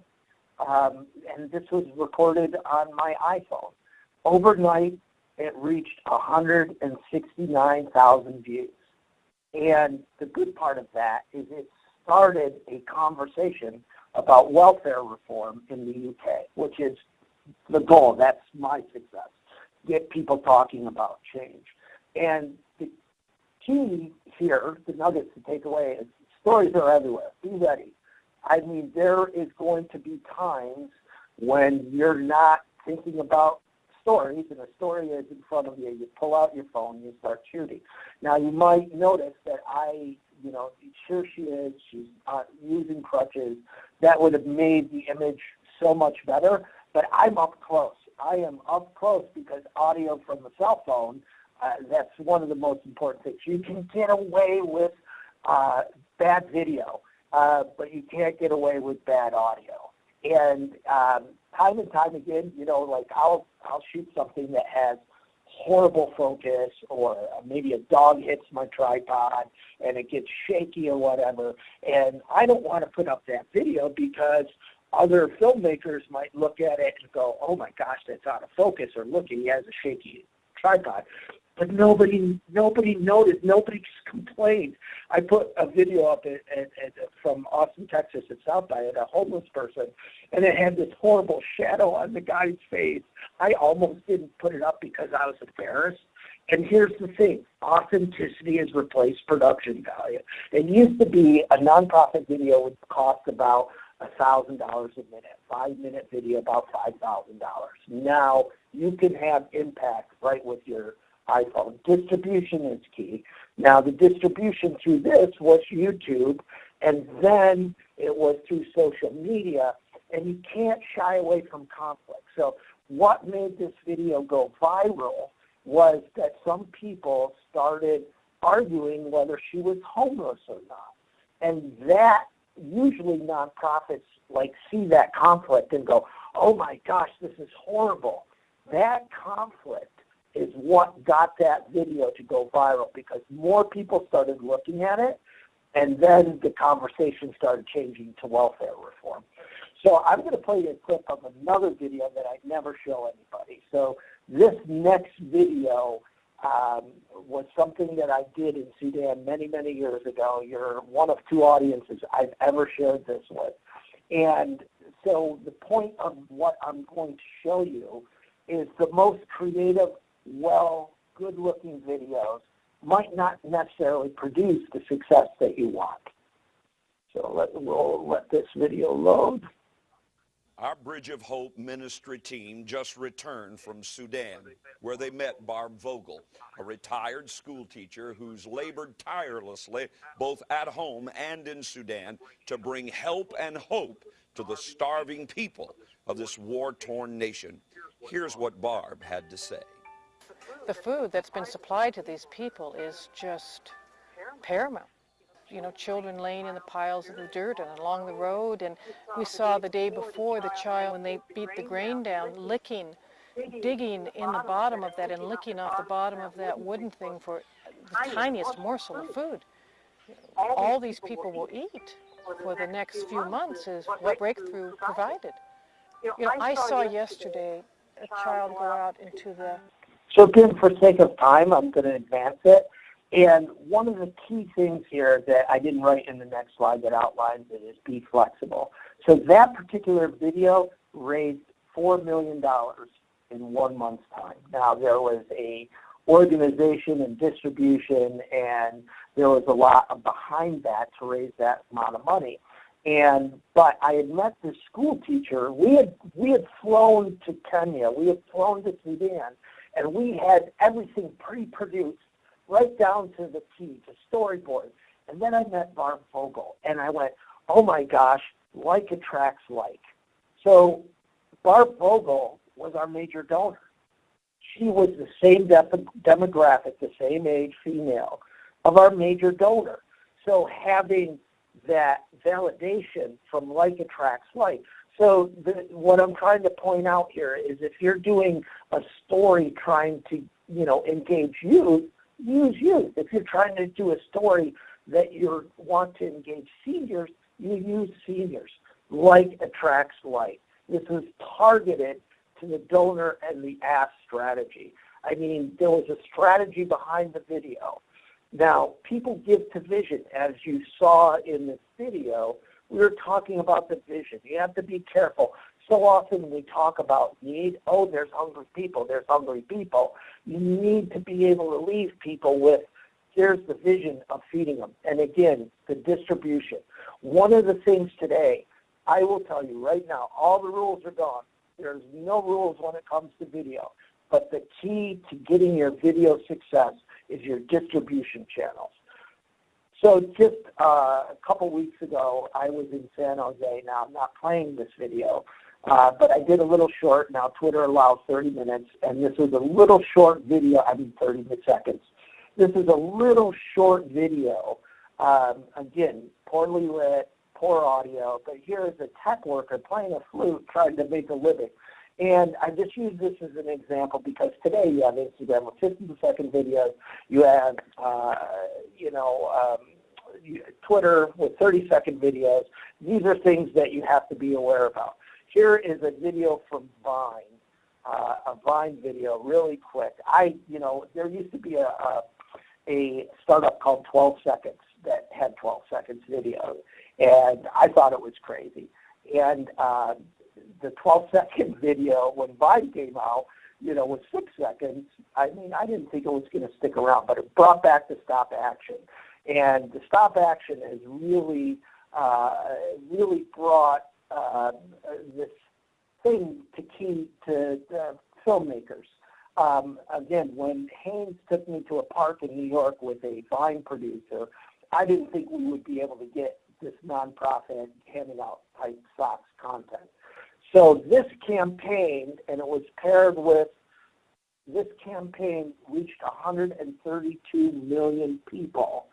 Speaker 6: Um, and this was recorded on my iPhone. Overnight, it reached 169,000 views. And the good part of that is it started a conversation about welfare reform in the UK, which is the goal. That's my success. Get people talking about change. And the key here, the nuggets to take away is stories are everywhere. Be ready. I mean, there is going to be times when you're not thinking about stories and a story is in front of you. You pull out your phone, you start shooting. Now, you might notice that I, you know, sure she is, she's uh, using crutches. That would have made the image so much better, but I'm up close. I am up close because audio from the cell phone, uh, that's one of the most important things. You can get away with uh, bad video, uh, but you can't get away with bad audio. And um, time and time again, you know, like I'll I'll shoot something that has horrible focus, or maybe a dog hits my tripod and it gets shaky or whatever. And I don't want to put up that video because other filmmakers might look at it and go, "Oh my gosh, that's out of focus," or "Look, he has a shaky tripod." But nobody, nobody noticed. Nobody (laughs) complained. I put a video up at, at, at, from Austin, Texas, at South by at a homeless person, and it had this horrible shadow on the guy's face. I almost didn't put it up because I was embarrassed. And here's the thing: authenticity has replaced production value. It used to be a nonprofit video would cost about a thousand dollars a minute, five minute video about five thousand dollars. Now you can have impact right with your iPhone. Distribution is key. Now the distribution through this was YouTube, and then it was through social media, and you can't shy away from conflict. So what made this video go viral was that some people started arguing whether she was homeless or not. And that usually nonprofits like see that conflict and go, oh my gosh, this is horrible. That conflict is what got that video to go viral because more people started looking at it and then the conversation started changing to welfare reform. So I'm going to play you a clip of another video that I never show anybody. So this next video um, was something that I did in Sudan many, many years ago. You're one of two audiences I've ever shared this with. And so the point of what I'm going to show you is the most creative well, good-looking videos might not necessarily produce the success that you want. So let, we'll let this video load.
Speaker 9: Our Bridge of Hope ministry team just returned from Sudan, where they met Barb Vogel, a retired school teacher who's labored tirelessly both at home and in Sudan to bring help and hope to the starving people of this war-torn nation. Here's what Barb had to say
Speaker 10: the food that's been supplied to these people is just paramount. You know, children laying in the piles of the dirt and along the road. And we saw the day before the child, when they beat the grain down, licking, digging in the bottom of that and licking off the bottom of that wooden thing for the tiniest morsel of food. All these people will eat for the next few months is what Breakthrough provided. You know, I saw yesterday a child go out into the
Speaker 6: so again, for sake of time, I'm going to advance it. And one of the key things here that I didn't write in the next slide that outlines it is be flexible. So that particular video raised $4 million in one month's time. Now there was a organization and distribution and there was a lot behind that to raise that amount of money. And but I had met this school teacher. We had we had flown to Kenya. We had flown to Sudan, and we had everything pre-produced right down to the T, to storyboard. And then I met Barb Vogel, and I went, oh my gosh, like attracts like. So Barb Vogel was our major donor. She was the same demographic, the same age female of our major donor. So having that validation from like attracts like. So the, what I'm trying to point out here is if you're doing a story trying to, you know, engage youth, use youth. If you're trying to do a story that you want to engage seniors, you use seniors. Like attracts like. This is targeted to the donor and the ask strategy. I mean, there was a strategy behind the video. Now, people give to vision, as you saw in this video. We were talking about the vision. You have to be careful. So often we talk about need. Oh, there's hungry people. There's hungry people. You need to be able to leave people with, here's the vision of feeding them. And again, the distribution. One of the things today, I will tell you right now, all the rules are gone. There's no rules when it comes to video. But the key to getting your video success is your distribution channels. So just uh, a couple weeks ago, I was in San Jose. Now, I'm not playing this video, uh, but I did a little short. Now, Twitter allows 30 minutes, and this was a little short video. I mean, 30 seconds. This is a little short video. Um, again, poorly lit, poor audio, but here is a tech worker playing a flute trying to make a living. And I just use this as an example because today you have Instagram with 50 second videos. You have, uh, you know, um, Twitter with 30 second videos. These are things that you have to be aware about. Here is a video from Vine, uh, a Vine video, really quick. I, you know, there used to be a, a, a startup called 12 Seconds that had 12 seconds video, and I thought it was crazy. And uh, the 12 second (laughs) video when Vine came out, you know, was six seconds. I mean, I didn't think it was going to stick around, but it brought back the stop action. And the stop action has really, uh, really brought uh, this thing to key to uh, filmmakers. Um, again, when Hanes took me to a park in New York with a Vine producer, I didn't think we would be able to get this nonprofit handing out type socks content. So this campaign, and it was paired with, this campaign reached 132 million people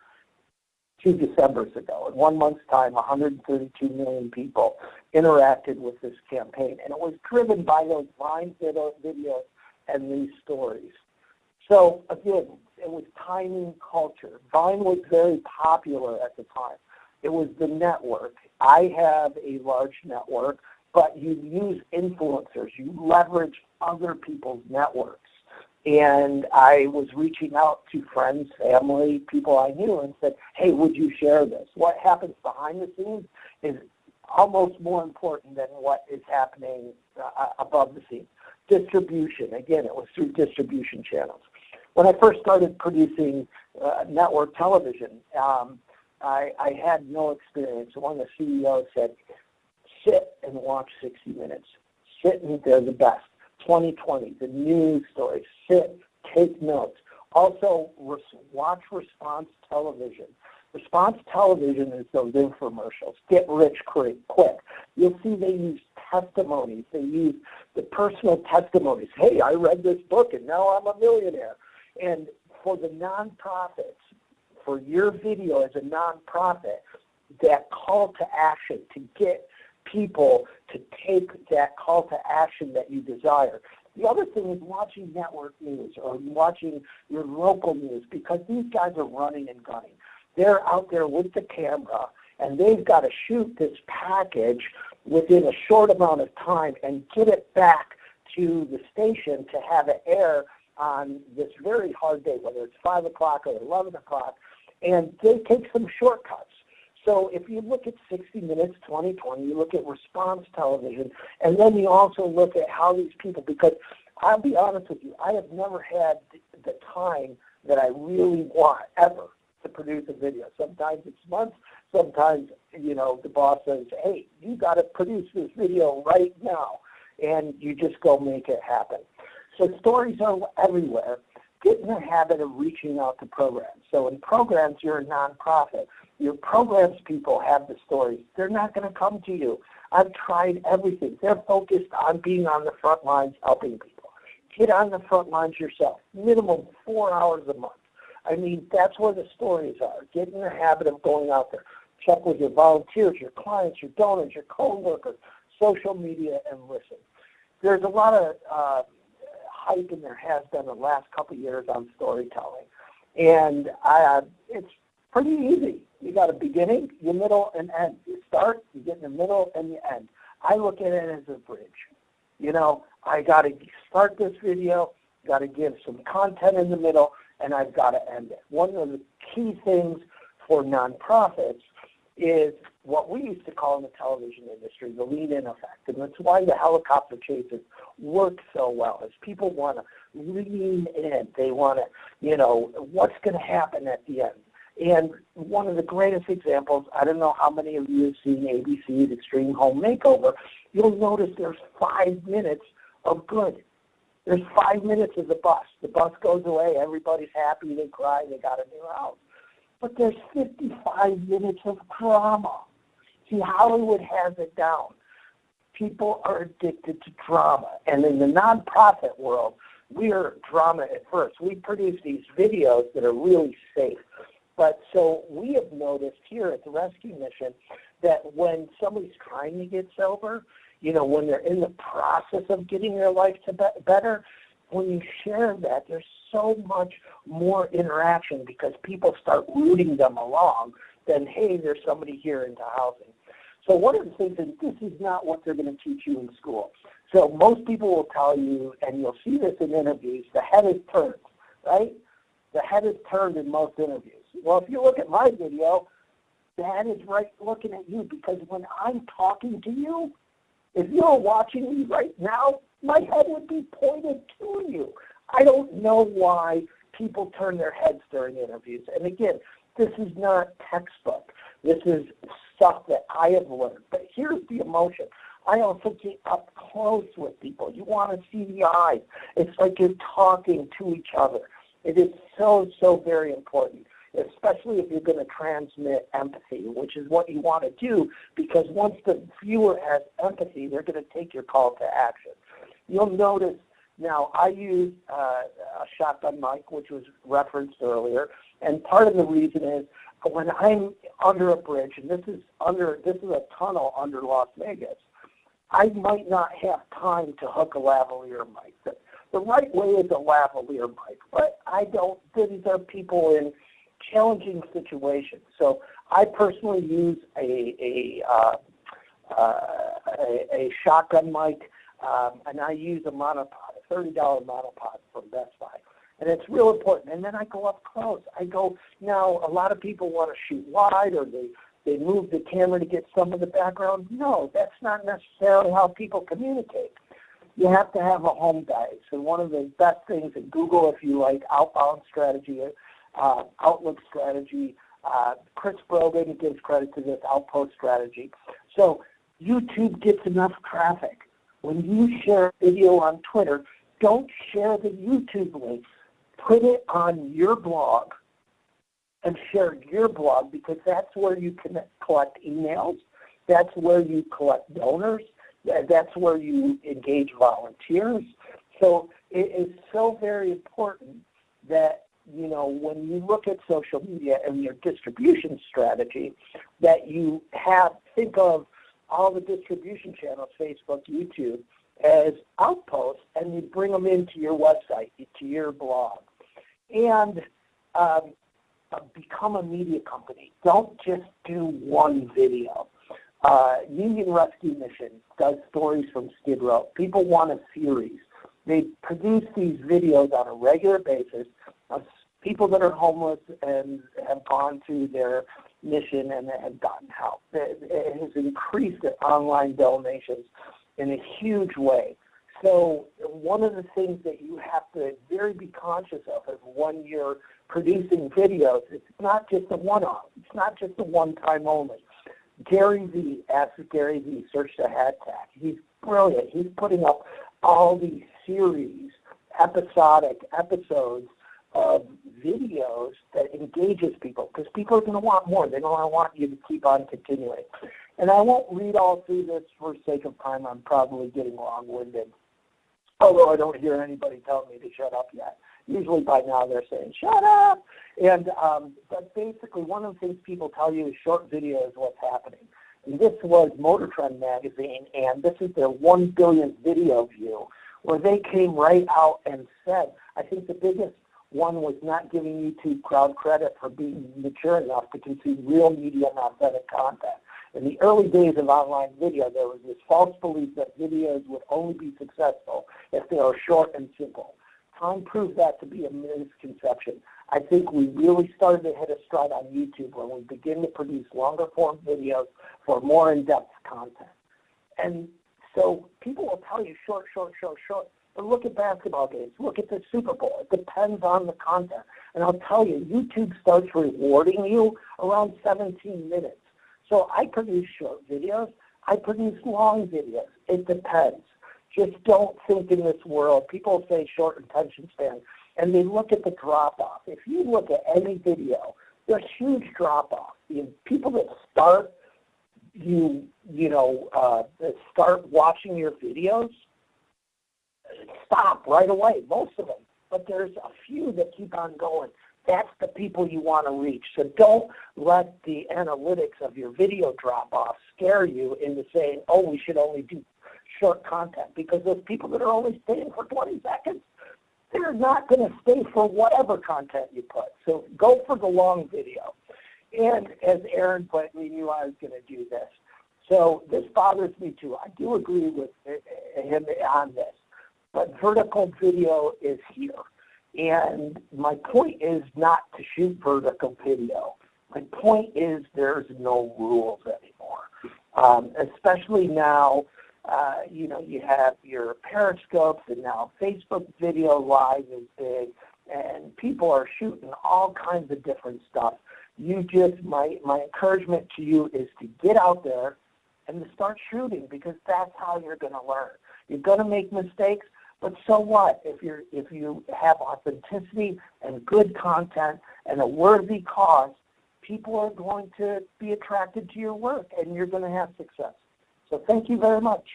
Speaker 6: two Decembers ago. In one month's time, 132 million people interacted with this campaign. And it was driven by those Vine videos and these stories. So again, it was timing culture. Vine was very popular at the time. It was the network. I have a large network but you use influencers. You leverage other people's networks. And I was reaching out to friends, family, people I knew and said, hey, would you share this? What happens behind the scenes is almost more important than what is happening uh, above the scenes. Distribution, again, it was through distribution channels. When I first started producing uh, network television, um, I, I had no experience. One of the CEOs said, sit and watch 60 Minutes. Sit and they're the best. 2020, the news stories. Sit, take notes. Also, watch response television. Response television is those infomercials. Get rich quick. You'll see they use testimonies. They use the personal testimonies. Hey, I read this book and now I'm a millionaire. And for the nonprofits, for your video as a nonprofit, that call to action to get people to take that call to action that you desire. The other thing is watching network news or watching your local news because these guys are running and gunning. They're out there with the camera and they've got to shoot this package within a short amount of time and get it back to the station to have it air on this very hard day, whether it's 5 o'clock or 11 o'clock, and they take some shortcuts. So if you look at 60 Minutes 2020, you look at response television, and then you also look at how these people, because I'll be honest with you, I have never had the time that I really want ever to produce a video. Sometimes it's months, sometimes, you know, the boss says, hey, you got to produce this video right now, and you just go make it happen. So stories are everywhere. Get in the habit of reaching out to programs. So in programs, you're a nonprofit. Your programs people have the stories. They're not going to come to you. I've tried everything. They're focused on being on the front lines helping people. Get on the front lines yourself. Minimum four hours a month. I mean, that's where the stories are. Get in the habit of going out there. Check with your volunteers, your clients, your donors, your co-workers, social media, and listen. There's a lot of uh, hype, and there has been the last couple of years on storytelling. And uh, it's pretty easy. You got a beginning, your middle, and end. You start, you get in the middle, and you end. I look at it as a bridge. You know, I got to start this video, got to give some content in the middle, and I've got to end it. One of the key things for nonprofits is what we used to call in the television industry the lean-in effect. And that's why the helicopter chases work so well, is people want to lean in. They want to, you know, what's going to happen at the end? And one of the greatest examples, I don't know how many of you have seen ABC's Extreme Home Makeover, you'll notice there's five minutes of good. There's five minutes of the bus. The bus goes away, everybody's happy, they cry, they got a new house. But there's 55 minutes of drama. See, Hollywood has it down. People are addicted to drama. And in the nonprofit world, we are drama at first. We produce these videos that are really safe. But so we have noticed here at the rescue mission that when somebody's trying to get sober, you know, when they're in the process of getting their life to be better, when you share that, there's so much more interaction because people start rooting them along than, hey, there's somebody here into housing. So one of the things is this is not what they're going to teach you in school. So most people will tell you, and you'll see this in interviews, the head is turned, right? The head is turned in most interviews. Well, if you look at my video, head is right looking at you because when I'm talking to you, if you're watching me right now, my head would be pointed to you. I don't know why people turn their heads during interviews. And again, this is not textbook. This is stuff that I have learned. But here's the emotion. I also get up close with people. You want to see the eyes. It's like you're talking to each other. It is so, so very important, especially if you're going to transmit empathy, which is what you want to do, because once the viewer has empathy, they're going to take your call to action. You'll notice now I use uh, a shotgun mic, which was referenced earlier, and part of the reason is when I'm under a bridge, and this is under this is a tunnel under Las Vegas, I might not have time to hook a lavalier mic. The, the right way is a lavalier mic, but I don't. These are people in challenging situations, so I personally use a a, uh, uh, a, a shotgun mic um, and I use a monopod, a $30 monopod from Best Buy. And it's real important. And then I go up close. I go, now a lot of people want to shoot wide or they, they move the camera to get some of the background. No, that's not necessarily how people communicate. You have to have a home base. And one of the best things at Google, if you like, outbound strategy, uh, Outlook strategy, uh, Chris Brogan gives credit to this outpost strategy. So YouTube gets enough traffic when you share a video on Twitter, don't share the YouTube link. Put it on your blog and share your blog because that's where you can collect emails. That's where you collect donors. That's where you engage volunteers. So it is so very important that you know when you look at social media and your distribution strategy, that you have think of all the distribution channels, Facebook, YouTube, as outposts, and you bring them into your website, to your blog. And um, uh, become a media company. Don't just do one video. Uh, Union Rescue Mission does stories from Skid Row. People want a series. they produce these videos on a regular basis of people that are homeless and have gone through their mission and have gotten help. It has increased online donations in a huge way. So one of the things that you have to very be conscious of is when you're producing videos, it's not just a one-off. It's not just a one-time only. Gary Vee, ask Gary Vee, search the hashtag. He's brilliant. He's putting up all these series, episodic episodes of videos that engages people because people are going to want more. They're going to want you to keep on continuing. And I won't read all through this for sake of time. I'm probably getting long-winded, although I don't hear anybody telling me to shut up yet. Usually by now they're saying, shut up! And um, But basically one of the things people tell you is short video is what's happening. And this was Motor Trend magazine, and this is their one billionth video view, where they came right out and said, I think the biggest one was not giving YouTube crowd credit for being mature enough to consume real media and authentic content. In the early days of online video, there was this false belief that videos would only be successful if they are short and simple. Time proved that to be a misconception. I think we really started to hit a stride on YouTube when we begin to produce longer form videos for more in-depth content. And so people will tell you short, short, short, short. But look at basketball games. Look at the Super Bowl. It depends on the content. And I'll tell you, YouTube starts rewarding you around 17 minutes. So I produce short videos. I produce long videos. It depends. Just don't think in this world. People say short attention span, and they look at the drop-off. If you look at any video, there's huge drop-off. People that start, you you know, uh, start watching your videos, stop right away, most of them. But there's a few that keep on going. That's the people you want to reach. So don't let the analytics of your video drop off scare you into saying, oh, we should only do short content because those people that are only staying for 20 seconds, they're not going to stay for whatever content you put. So go for the long video. And as Aaron put, we knew I was going to do this. So this bothers me too. I do agree with eh, eh, him on this. But vertical video is here. And my point is not to shoot vertical video. My point is there's no rules anymore, um, especially now uh, you know, you have your periscopes and now Facebook video live is big and people are shooting all kinds of different stuff. You just, my, my encouragement to you is to get out there and to start shooting because that's how you're going to learn. You're going to make mistakes, but so what? If, you're, if you have authenticity and good content and a worthy cause, people are going to be attracted to your work and you're going to have success. So thank you very much.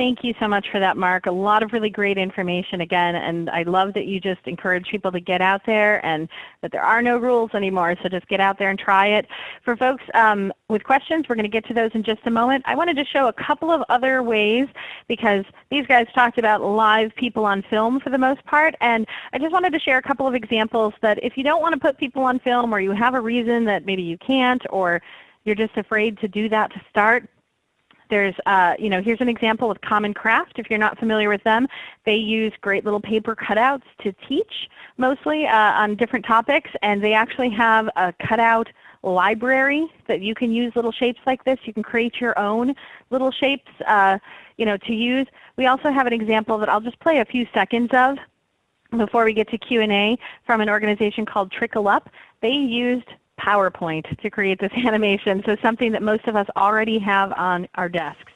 Speaker 1: Thank you so much for that, Mark. A lot of really great information again, and I love that you just encourage people to get out there and that there are no rules anymore, so just get out there and try it. For folks um, with questions, we're going to get to those in just a moment. I wanted to show a couple of other ways because these guys talked about live people on film for the most part, and I just wanted to share a couple of examples that if you don't want to put people on film or you have a reason that maybe you can't or you're just afraid to do that to start, there's, uh, you know, here's an example of Common Craft. If you're not familiar with them, they use great little paper cutouts to teach mostly uh, on different topics, and they actually have a cutout library that you can use little shapes like this. You can create your own little shapes, uh, you know, to use. We also have an example that I'll just play a few seconds of before we get to Q&A from an organization called Trickle Up. They used PowerPoint to create this (laughs) animation, so something that most of us already have on our desks.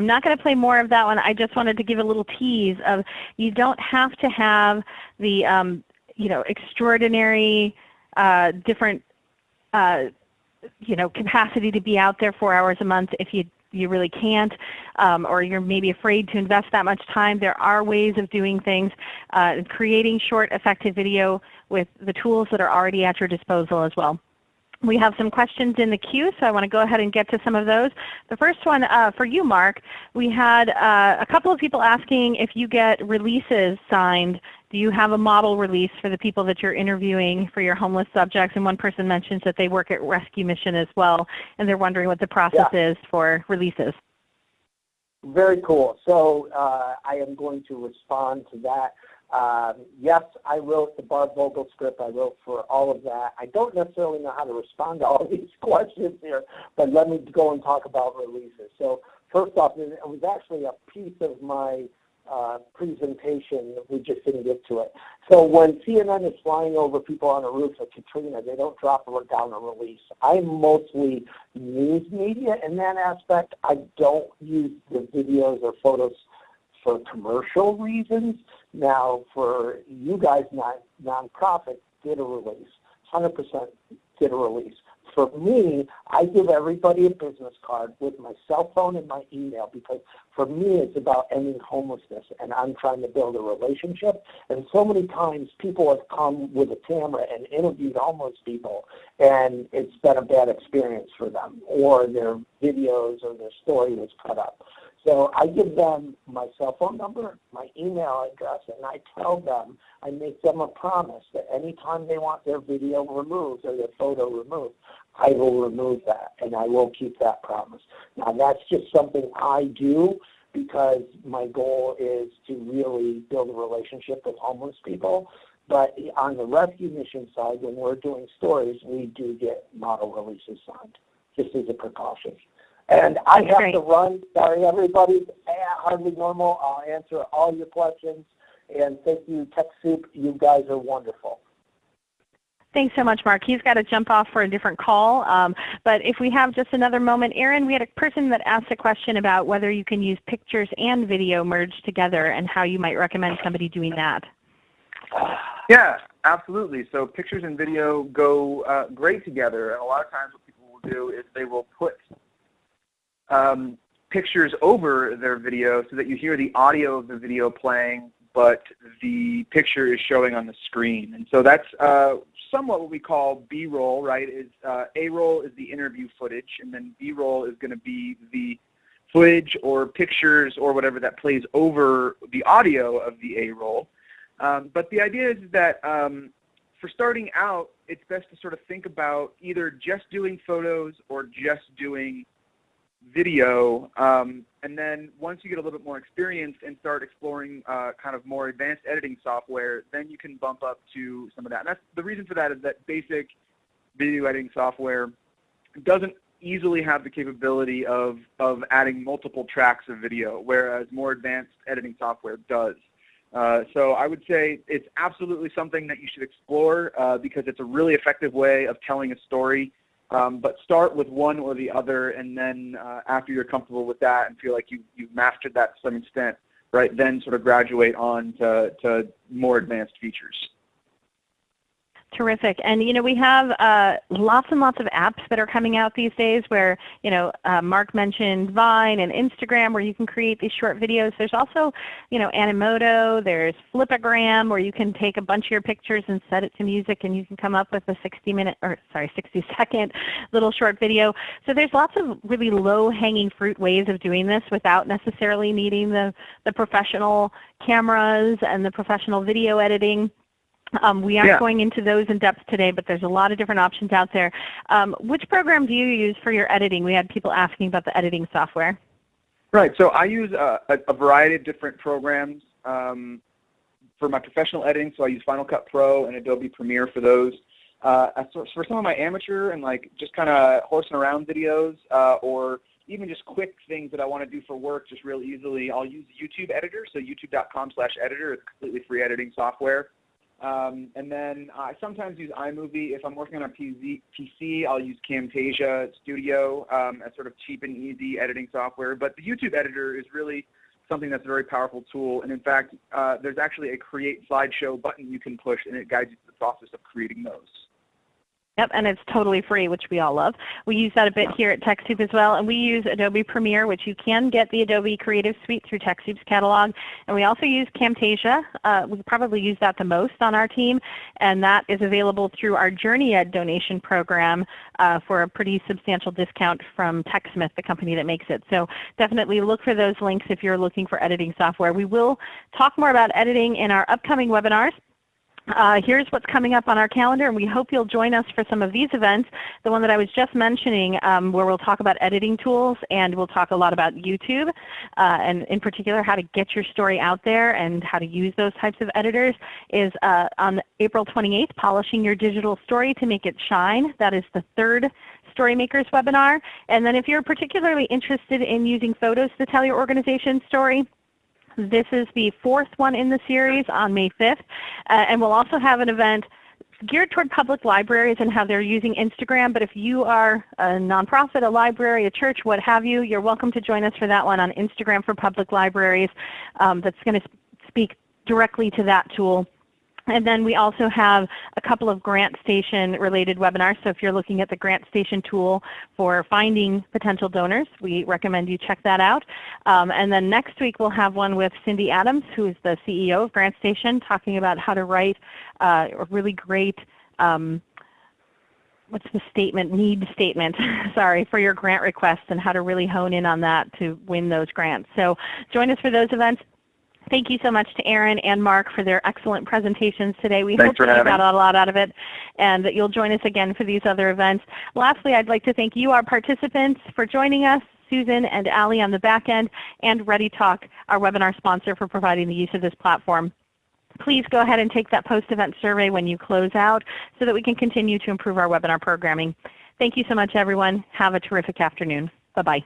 Speaker 1: I'm not going to play more of that one. I just wanted to give a little tease of you don't have to have the um, you know extraordinary uh, different uh, you know, capacity to be out there four hours a month if you you really can't, um, or you're maybe afraid to invest that much time. There are ways of doing things, uh, creating short, effective video with the tools that are already at your disposal as well. We have some questions in the queue, so I want to go ahead and get to some of those. The first one uh, for you, Mark, we had uh, a couple of people asking if you get releases signed. Do you have a model release for the people that you're interviewing for your homeless subjects? And one person mentions that they work at Rescue Mission as well, and they're wondering what the process yeah. is for releases.
Speaker 6: Very cool. So uh, I am going to respond to that. Um, yes, I wrote the Barb Vogel script. I wrote for all of that. I don't necessarily know how to respond to all (laughs) these questions here, but let me go and talk about releases. So first off, it was actually a piece of my uh, presentation. We just didn't get to it. So when CNN is flying over people on a roof of Katrina, they don't drop down a release. I'm mostly news media in that aspect. I don't use the videos or photos for commercial reasons. Now, for you guys, non nonprofit, get a release. 100% get a release. For me, I give everybody a business card with my cell phone and my email because for me it's about ending homelessness and I'm trying to build a relationship. And so many times people have come with a camera and interviewed homeless people and it's been a bad experience for them or their videos or their story was cut up. So I give them my cell phone number, my email address, and I tell them, I make them a promise that anytime they want their video removed or their photo removed, I will remove that and I will keep that promise. Now that's just something I do because my goal is to really build a relationship with homeless people. But on the rescue mission side, when we're doing stories, we do get model releases signed, just as a precaution. And I have Great. to run. Sorry, everybody. Hardly normal. I'll answer all your questions. And thank you, TechSoup. You guys are wonderful.
Speaker 1: Thanks so much, Mark. He's got to jump off for a different call. Um, but if we have just another moment, Aaron, we had a person that asked a question about whether you can use pictures and video merged together and how you might recommend somebody doing that. (sighs)
Speaker 4: Yeah, absolutely. So pictures and video go uh, great together. And a lot of times what people will do is they will put um, pictures over their video so that you hear the audio of the video playing, but the picture is showing on the screen. And so that's uh, somewhat what we call B-roll, right? Is uh, A-roll is the interview footage, and then B-roll is going to be the footage or pictures or whatever that plays over the audio of the A-roll. Um, but the idea is that um, for starting out, it's best to sort of think about either just doing photos or just doing video. Um, and then once you get a little bit more experience and start exploring uh, kind of more advanced editing software, then you can bump up to some of that. And that's the reason for that is that basic video editing software doesn't easily have the capability of, of adding multiple tracks of video, whereas more advanced editing software does. Uh, so I would say it's absolutely something that you should explore uh, because it's a really effective way of telling a story um, but start with one or the other, and then uh, after you're comfortable with that and feel like you, you've mastered that to some extent, right, then sort of graduate on to, to more advanced features.
Speaker 1: Terrific. And you know, we have uh, lots and lots of apps that are coming out these days where, you know, uh, Mark mentioned Vine and Instagram where you can create these short videos. There's also, you know, Animoto, there's Flipagram where you can take a bunch of your pictures and set it to music and you can come up with a 60 minute, or sorry, (laughs) 60 second little short video. So there's lots of really low hanging fruit ways of doing this without necessarily needing the, the professional cameras and the professional video editing. Um, we aren't yeah. going into those in depth today, but there's a lot of different options out there. Um, which program do you use for your editing? We had people asking about the editing software.
Speaker 4: Right. So I use a, a variety of different programs um, for my professional editing. So I use Final Cut Pro and Adobe Premiere for those. Uh, for some of my amateur and like just kind of horsing around videos uh, or even just quick things that I want to do for work just real easily, I'll use YouTube Editor. So youtube.com slash editor is completely free editing software. Um, and then I sometimes use iMovie. If I'm working on a PC, I'll use Camtasia Studio um, as sort of cheap and easy editing software. But the YouTube editor is really something that's a very powerful tool. And in fact, uh, there's actually a create slideshow button you can push, and it guides you through the process of creating those.
Speaker 1: Yep, and it's totally free, which we all love. We use that a bit here at TechSoup as well, and we use Adobe Premiere, which you can get the Adobe Creative Suite through TechSoup's catalog. And we also use Camtasia. Uh, we probably use that the most on our team, and that is available through our JourneyEd donation program uh, for a pretty substantial discount from TechSmith, the company that makes it. So definitely look for those links if you're looking for editing software. We will talk more about editing in our upcoming webinars. Uh, here's what's coming up on our calendar, and we hope you'll join us for some of these events. The one that I was just mentioning um, where we'll talk about editing tools and we'll talk a lot about YouTube uh, and in particular how to get your story out there and how to use those types of editors is uh, on April 28th, Polishing Your Digital Story to Make It Shine. That is the third Storymakers webinar. And then if you're particularly interested in using photos to tell your organization's story, this is the fourth one in the series on May 5th. Uh, and we'll also have an event geared toward public libraries and how they're using Instagram. But if you are a nonprofit, a library, a church, what have you, you're welcome to join us for that one on Instagram for public libraries. Um, that's going to speak directly to that tool. And then we also have a couple of GrantStation related webinars. So if you're looking at the GrantStation tool for finding potential donors, we recommend you check that out. Um, and then next week we'll have one with Cindy Adams, who is the CEO of GrantStation, talking about how to write uh, a really great um, what's the statement, need statement, (laughs) sorry, for your grant requests and how to really hone in on that to win those grants. So join us for those events. Thank you so much to Aaron and Mark for their excellent presentations today. We
Speaker 4: Thanks
Speaker 1: hope that you got a lot out of it and that you'll join us again for these other events. Lastly, I'd like to thank you, our participants, for joining us. Susan and Ali on the back end, and ReadyTalk, our webinar sponsor for providing the use of this platform. Please go ahead and take that post-event survey when you close out so that we can continue to improve our webinar programming. Thank you so much, everyone. Have a terrific afternoon. Bye-bye.